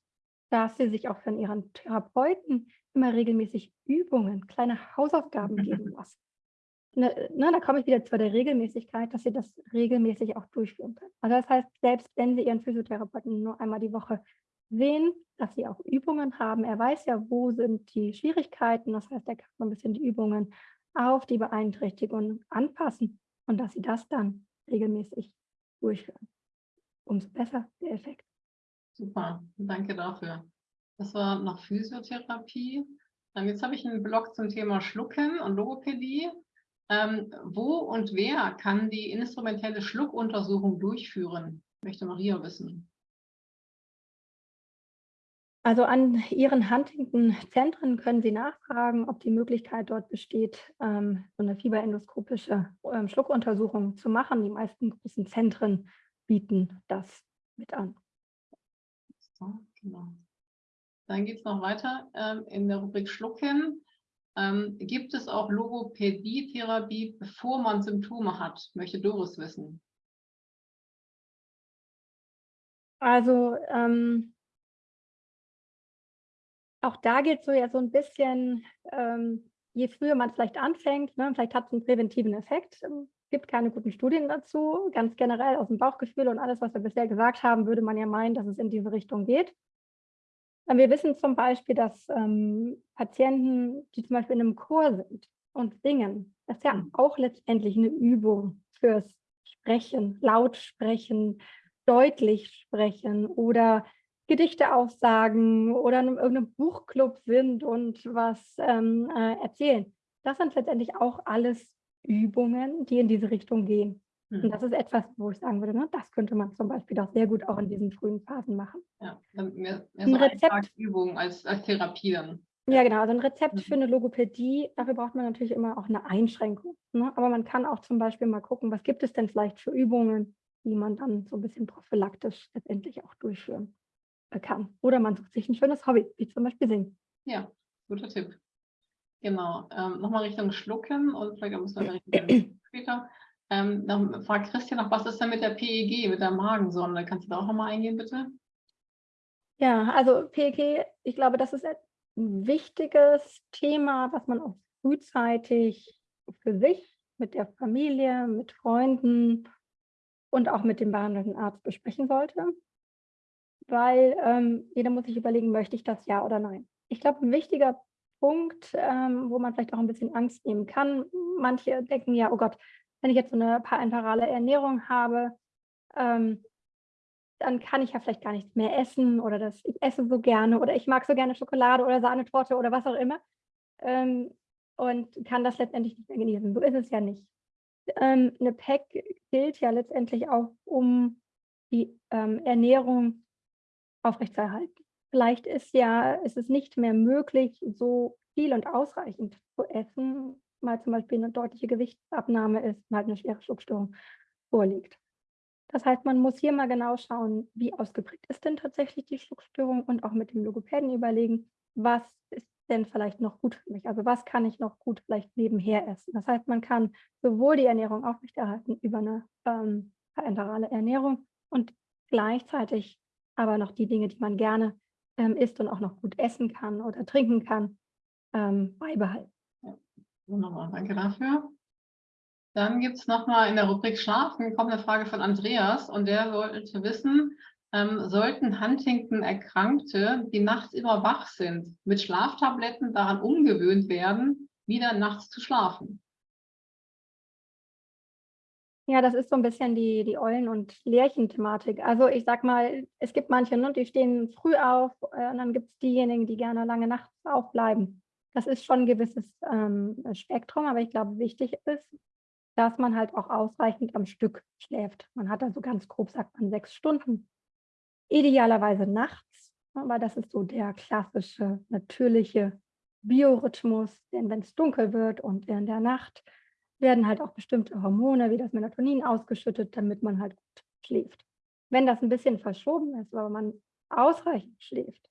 dass sie sich auch von ihren Therapeuten immer regelmäßig Übungen, kleine Hausaufgaben geben lassen. Ne, ne, da komme ich wieder zu der Regelmäßigkeit, dass sie das regelmäßig auch durchführen können. Also das heißt, selbst wenn sie ihren Physiotherapeuten nur einmal die Woche sehen, dass sie auch Übungen haben. Er weiß ja, wo sind die Schwierigkeiten. Das heißt, er kann so ein bisschen die Übungen auf die Beeinträchtigung anpassen und dass sie das dann regelmäßig durchführen. Umso besser der Effekt. Super, danke dafür. Das war noch Physiotherapie. Jetzt habe ich einen Blog zum Thema Schlucken und Logopädie. Ähm, wo und wer kann die instrumentelle Schluckuntersuchung durchführen? Möchte Maria wissen. Also an Ihren Huntington-Zentren können Sie nachfragen, ob die Möglichkeit dort besteht, ähm, so eine fieberendoskopische ähm, Schluckuntersuchung zu machen. Die meisten großen Zentren bieten das mit an. So, genau. Dann geht es noch weiter ähm, in der Rubrik Schlucken. Gibt es auch Logopädie-Therapie, bevor man Symptome hat? Möchte Doris wissen. Also ähm, auch da geht so ja so ein bisschen, ähm, je früher man vielleicht anfängt, ne, vielleicht hat es einen präventiven Effekt. Es ähm, gibt keine guten Studien dazu. Ganz generell aus dem Bauchgefühl und alles, was wir bisher gesagt haben, würde man ja meinen, dass es in diese Richtung geht. Wir wissen zum Beispiel, dass ähm, Patienten, die zum Beispiel in einem Chor sind und singen, das ist ja mhm. auch letztendlich eine Übung fürs Sprechen, laut sprechen, deutlich sprechen oder Gedichte aufsagen oder in irgendeinem Buchclub sind und was ähm, äh, erzählen. Das sind letztendlich auch alles Übungen, die in diese Richtung gehen. Und mhm. das ist etwas, wo ich sagen würde, ne, das könnte man zum Beispiel auch sehr gut auch in diesen frühen Phasen machen. Ja, mehr, mehr so ein Rezept, Übung als, als Therapie dann. Ja, genau. Also ein Rezept mhm. für eine Logopädie, dafür braucht man natürlich immer auch eine Einschränkung. Ne? Aber man kann auch zum Beispiel mal gucken, was gibt es denn vielleicht für Übungen, die man dann so ein bisschen prophylaktisch letztendlich auch durchführen kann. Oder man sucht sich ein schönes Hobby, wie zum Beispiel Singen. Ja, guter Tipp. Genau. Ähm, Nochmal Richtung Schlucken und vielleicht ein bisschen später. Ähm, dann fragt Christian noch, was ist denn mit der PEG, mit der Magensonde? Kannst du da auch nochmal eingehen, bitte? Ja, also PEG, ich glaube, das ist ein wichtiges Thema, was man auch frühzeitig für sich, mit der Familie, mit Freunden und auch mit dem behandelnden Arzt besprechen sollte weil ähm, jeder muss sich überlegen, möchte ich das ja oder nein. Ich glaube, ein wichtiger Punkt, ähm, wo man vielleicht auch ein bisschen Angst nehmen kann, manche denken ja, oh Gott, wenn ich jetzt so eine parenterale Ernährung habe, ähm, dann kann ich ja vielleicht gar nichts mehr essen oder das, ich esse so gerne oder ich mag so gerne Schokolade oder Sahnetorte oder was auch immer ähm, und kann das letztendlich nicht mehr genießen. So ist es ja nicht. Ähm, eine PEC gilt ja letztendlich auch, um die ähm, Ernährung aufrechtzuerhalten. Vielleicht ist ja, ist es nicht mehr möglich, so viel und ausreichend zu essen, weil zum Beispiel eine deutliche Gewichtsabnahme ist und halt eine schwere Schluckstörung vorliegt. Das heißt, man muss hier mal genau schauen, wie ausgeprägt ist denn tatsächlich die Schluckstörung und auch mit dem Logopäden überlegen, was ist denn vielleicht noch gut für mich? Also was kann ich noch gut vielleicht nebenher essen? Das heißt, man kann sowohl die Ernährung aufrechterhalten über eine ähm, parenterale Ernährung und gleichzeitig aber noch die Dinge, die man gerne ähm, isst und auch noch gut essen kann oder trinken kann, ähm, beibehalten. Wunderbar, danke dafür. Dann gibt es nochmal in der Rubrik Schlafen, kommt eine Frage von Andreas und der wollte wissen, ähm, sollten Huntington-Erkrankte, die nachts immer wach sind, mit Schlaftabletten daran umgewöhnt werden, wieder nachts zu schlafen? Ja, das ist so ein bisschen die, die Eulen- und Lärchen-Thematik. Also ich sag mal, es gibt manche, ne, die stehen früh auf äh, und dann gibt es diejenigen, die gerne lange nachts aufbleiben. Das ist schon ein gewisses ähm, Spektrum, aber ich glaube, wichtig ist, dass man halt auch ausreichend am Stück schläft. Man hat also ganz grob, sagt man, sechs Stunden. Idealerweise nachts, ne, weil das ist so der klassische, natürliche Biorhythmus, denn wenn es dunkel wird und in der Nacht werden halt auch bestimmte Hormone wie das Melatonin ausgeschüttet, damit man halt gut schläft. Wenn das ein bisschen verschoben ist, aber man ausreichend schläft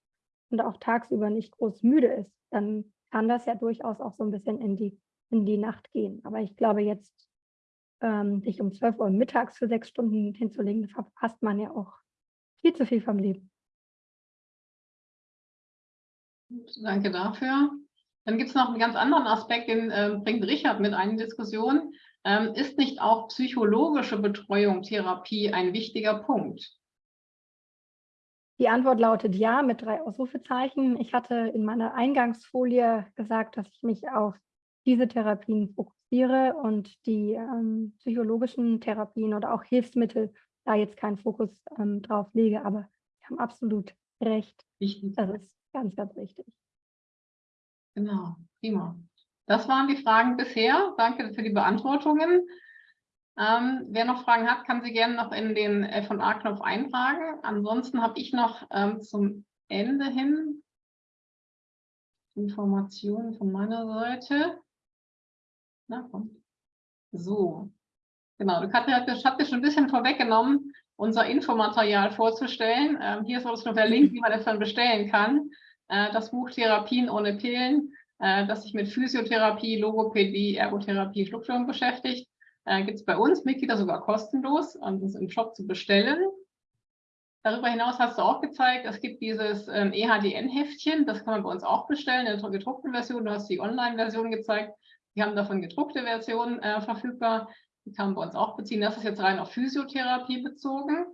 und auch tagsüber nicht groß müde ist, dann kann das ja durchaus auch so ein bisschen in die, in die Nacht gehen. Aber ich glaube, jetzt ähm, sich um 12 Uhr mittags für sechs Stunden hinzulegen, verpasst man ja auch viel zu viel vom Leben. Danke dafür. Dann gibt es noch einen ganz anderen Aspekt, den äh, bringt Richard mit ein in Diskussion. Ähm, ist nicht auch psychologische Betreuung, Therapie ein wichtiger Punkt? Die Antwort lautet ja mit drei Ausrufezeichen. Ich hatte in meiner Eingangsfolie gesagt, dass ich mich auf diese Therapien fokussiere und die ähm, psychologischen Therapien oder auch Hilfsmittel da jetzt keinen Fokus ähm, drauf lege. Aber Sie haben absolut recht. Wichtig. Das ist ganz, ganz wichtig. Genau, prima. Das waren die Fragen bisher. Danke für die Beantwortungen. Ähm, wer noch Fragen hat, kann sie gerne noch in den F&A-Knopf eintragen. Ansonsten habe ich noch ähm, zum Ende hin Informationen von meiner Seite. Na, komm. So, genau. Katja hat, mir schon ein bisschen vorweggenommen, unser Infomaterial vorzustellen. Ähm, hier ist auch noch der Link, wie man das dann bestellen kann. Äh, das Buch Therapien ohne Pillen, äh, das sich mit Physiotherapie, Logopädie, Ergotherapie, Schluckstörung beschäftigt. Äh, Gibt es bei uns Mitglieder sogar kostenlos, um das im Shop zu bestellen. Darüber hinaus hast du auch gezeigt, es gibt dieses ähm, EHDN-Heftchen, das kann man bei uns auch bestellen in der gedruckten Version. Du hast die Online-Version gezeigt. Wir haben davon gedruckte Versionen äh, verfügbar. Die kann man bei uns auch beziehen. Das ist jetzt rein auf Physiotherapie bezogen.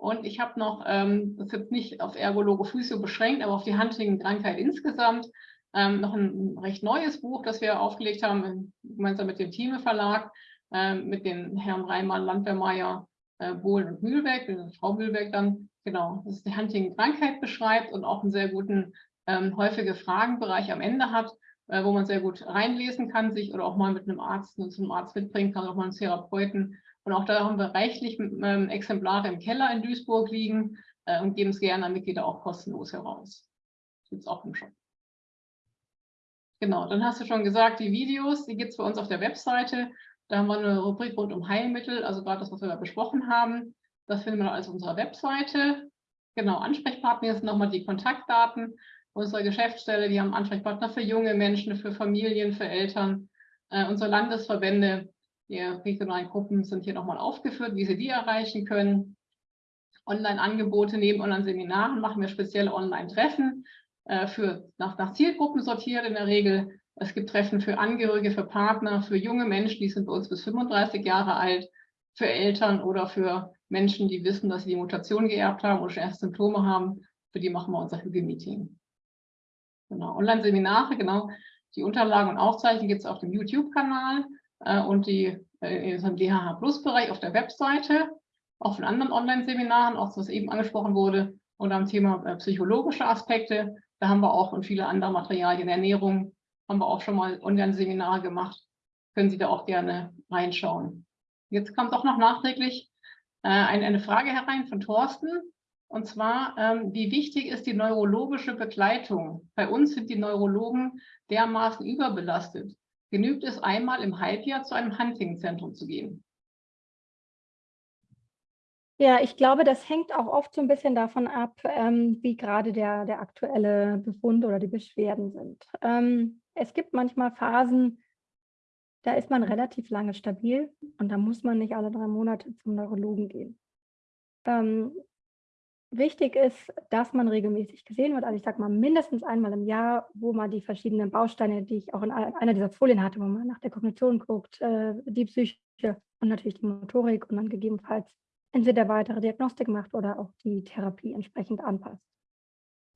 Und ich habe noch, ähm, das ist jetzt nicht auf Ergologo Physio beschränkt, aber auf die Handling-Krankheit insgesamt, ähm, noch ein recht neues Buch, das wir aufgelegt haben, gemeinsam mit dem Thieme Verlag, äh, mit den Herrn Reimann, Landwehrmeier, äh, Bohlen und Mühlberg, äh, Frau Mühlberg dann, genau, das die Huntington-Krankheit beschreibt und auch einen sehr guten ähm, häufige Fragenbereich am Ende hat, äh, wo man sehr gut reinlesen kann, sich oder auch mal mit einem Arzt, zu einem Arzt mitbringen kann, auch mal einen Therapeuten. Und auch da haben wir reichlich ähm, Exemplare im Keller in Duisburg liegen äh, und geben es gerne an Mitglieder auch kostenlos heraus. Gibt es auch im Shop. Genau, dann hast du schon gesagt, die Videos, die gibt es bei uns auf der Webseite. Da haben wir eine Rubrik rund um Heilmittel, also gerade das, was wir da besprochen haben. Das finden wir alles auf unserer Webseite. Genau, Ansprechpartner sind nochmal die Kontaktdaten unserer Geschäftsstelle. Die haben Ansprechpartner für junge Menschen, für Familien, für Eltern. Äh, unsere Landesverbände, die regionalen Gruppen sind hier nochmal aufgeführt, wie sie die erreichen können. Online-Angebote neben Online-Seminaren machen wir spezielle Online-Treffen äh, nach, nach Zielgruppen sortiert in der Regel. Es gibt Treffen für Angehörige, für Partner, für junge Menschen, die sind bei uns bis 35 Jahre alt, für Eltern oder für Menschen, die wissen, dass sie die Mutation geerbt haben oder schon erste Symptome haben. Für die machen wir unser Hüge-Meeting. Genau, Online-Seminare, genau. Die Unterlagen und Aufzeichnungen gibt es auf dem YouTube-Kanal äh, und die äh, im DHH Plus-Bereich auf der Webseite, auch von anderen Online-Seminaren, auch was eben angesprochen wurde, und am Thema äh, psychologische Aspekte. Da haben wir auch und viele andere Materialien, Ernährung, haben wir auch schon mal Online-Seminare gemacht. Können Sie da auch gerne reinschauen. Jetzt kommt auch noch nachträglich äh, eine, eine, Frage herein von Thorsten. Und zwar, ähm, wie wichtig ist die neurologische Begleitung? Bei uns sind die Neurologen dermaßen überbelastet. Genügt es einmal im Halbjahr zu einem Hunting-Zentrum zu gehen? Ja, ich glaube, das hängt auch oft so ein bisschen davon ab, ähm, wie gerade der, der aktuelle Befund oder die Beschwerden sind. Ähm, es gibt manchmal Phasen, da ist man relativ lange stabil und da muss man nicht alle drei Monate zum Neurologen gehen. Ähm, wichtig ist, dass man regelmäßig gesehen wird. Also ich sage mal mindestens einmal im Jahr, wo man die verschiedenen Bausteine, die ich auch in einer dieser Folien hatte, wo man nach der Kognition guckt, äh, die Psyche und natürlich die Motorik und dann gegebenenfalls entweder weitere Diagnostik macht oder auch die Therapie entsprechend anpasst.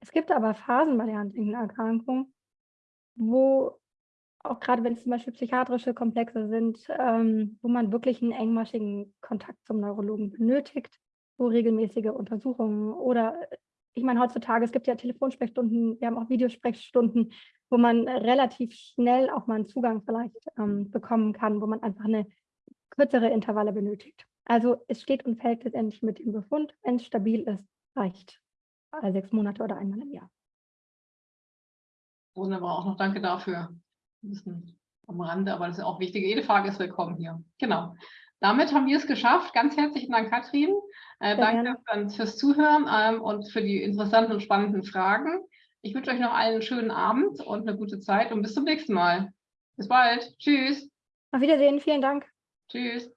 Es gibt aber Phasen bei der Huntington-Erkrankung, wo auch gerade wenn es zum Beispiel psychiatrische Komplexe sind, ähm, wo man wirklich einen engmaschigen Kontakt zum Neurologen benötigt, wo regelmäßige Untersuchungen oder ich meine, heutzutage, es gibt ja Telefonsprechstunden, wir haben auch Videosprechstunden, wo man relativ schnell auch mal einen Zugang vielleicht ähm, bekommen kann, wo man einfach eine kürzere Intervalle benötigt. Also es steht und fällt letztendlich mit dem Befund. Wenn es stabil ist, reicht alle sechs Monate oder einmal im Jahr. Wunderbar, auch noch danke dafür. Ein bisschen am Rande, aber das ist auch wichtig. Jede Frage ist willkommen hier. Genau. Damit haben wir es geschafft. Ganz herzlichen Dank, Katrin. Äh, danke gerne. fürs Zuhören ähm, und für die interessanten und spannenden Fragen. Ich wünsche euch noch einen schönen Abend und eine gute Zeit und bis zum nächsten Mal. Bis bald. Tschüss. Auf Wiedersehen. Vielen Dank. Tschüss.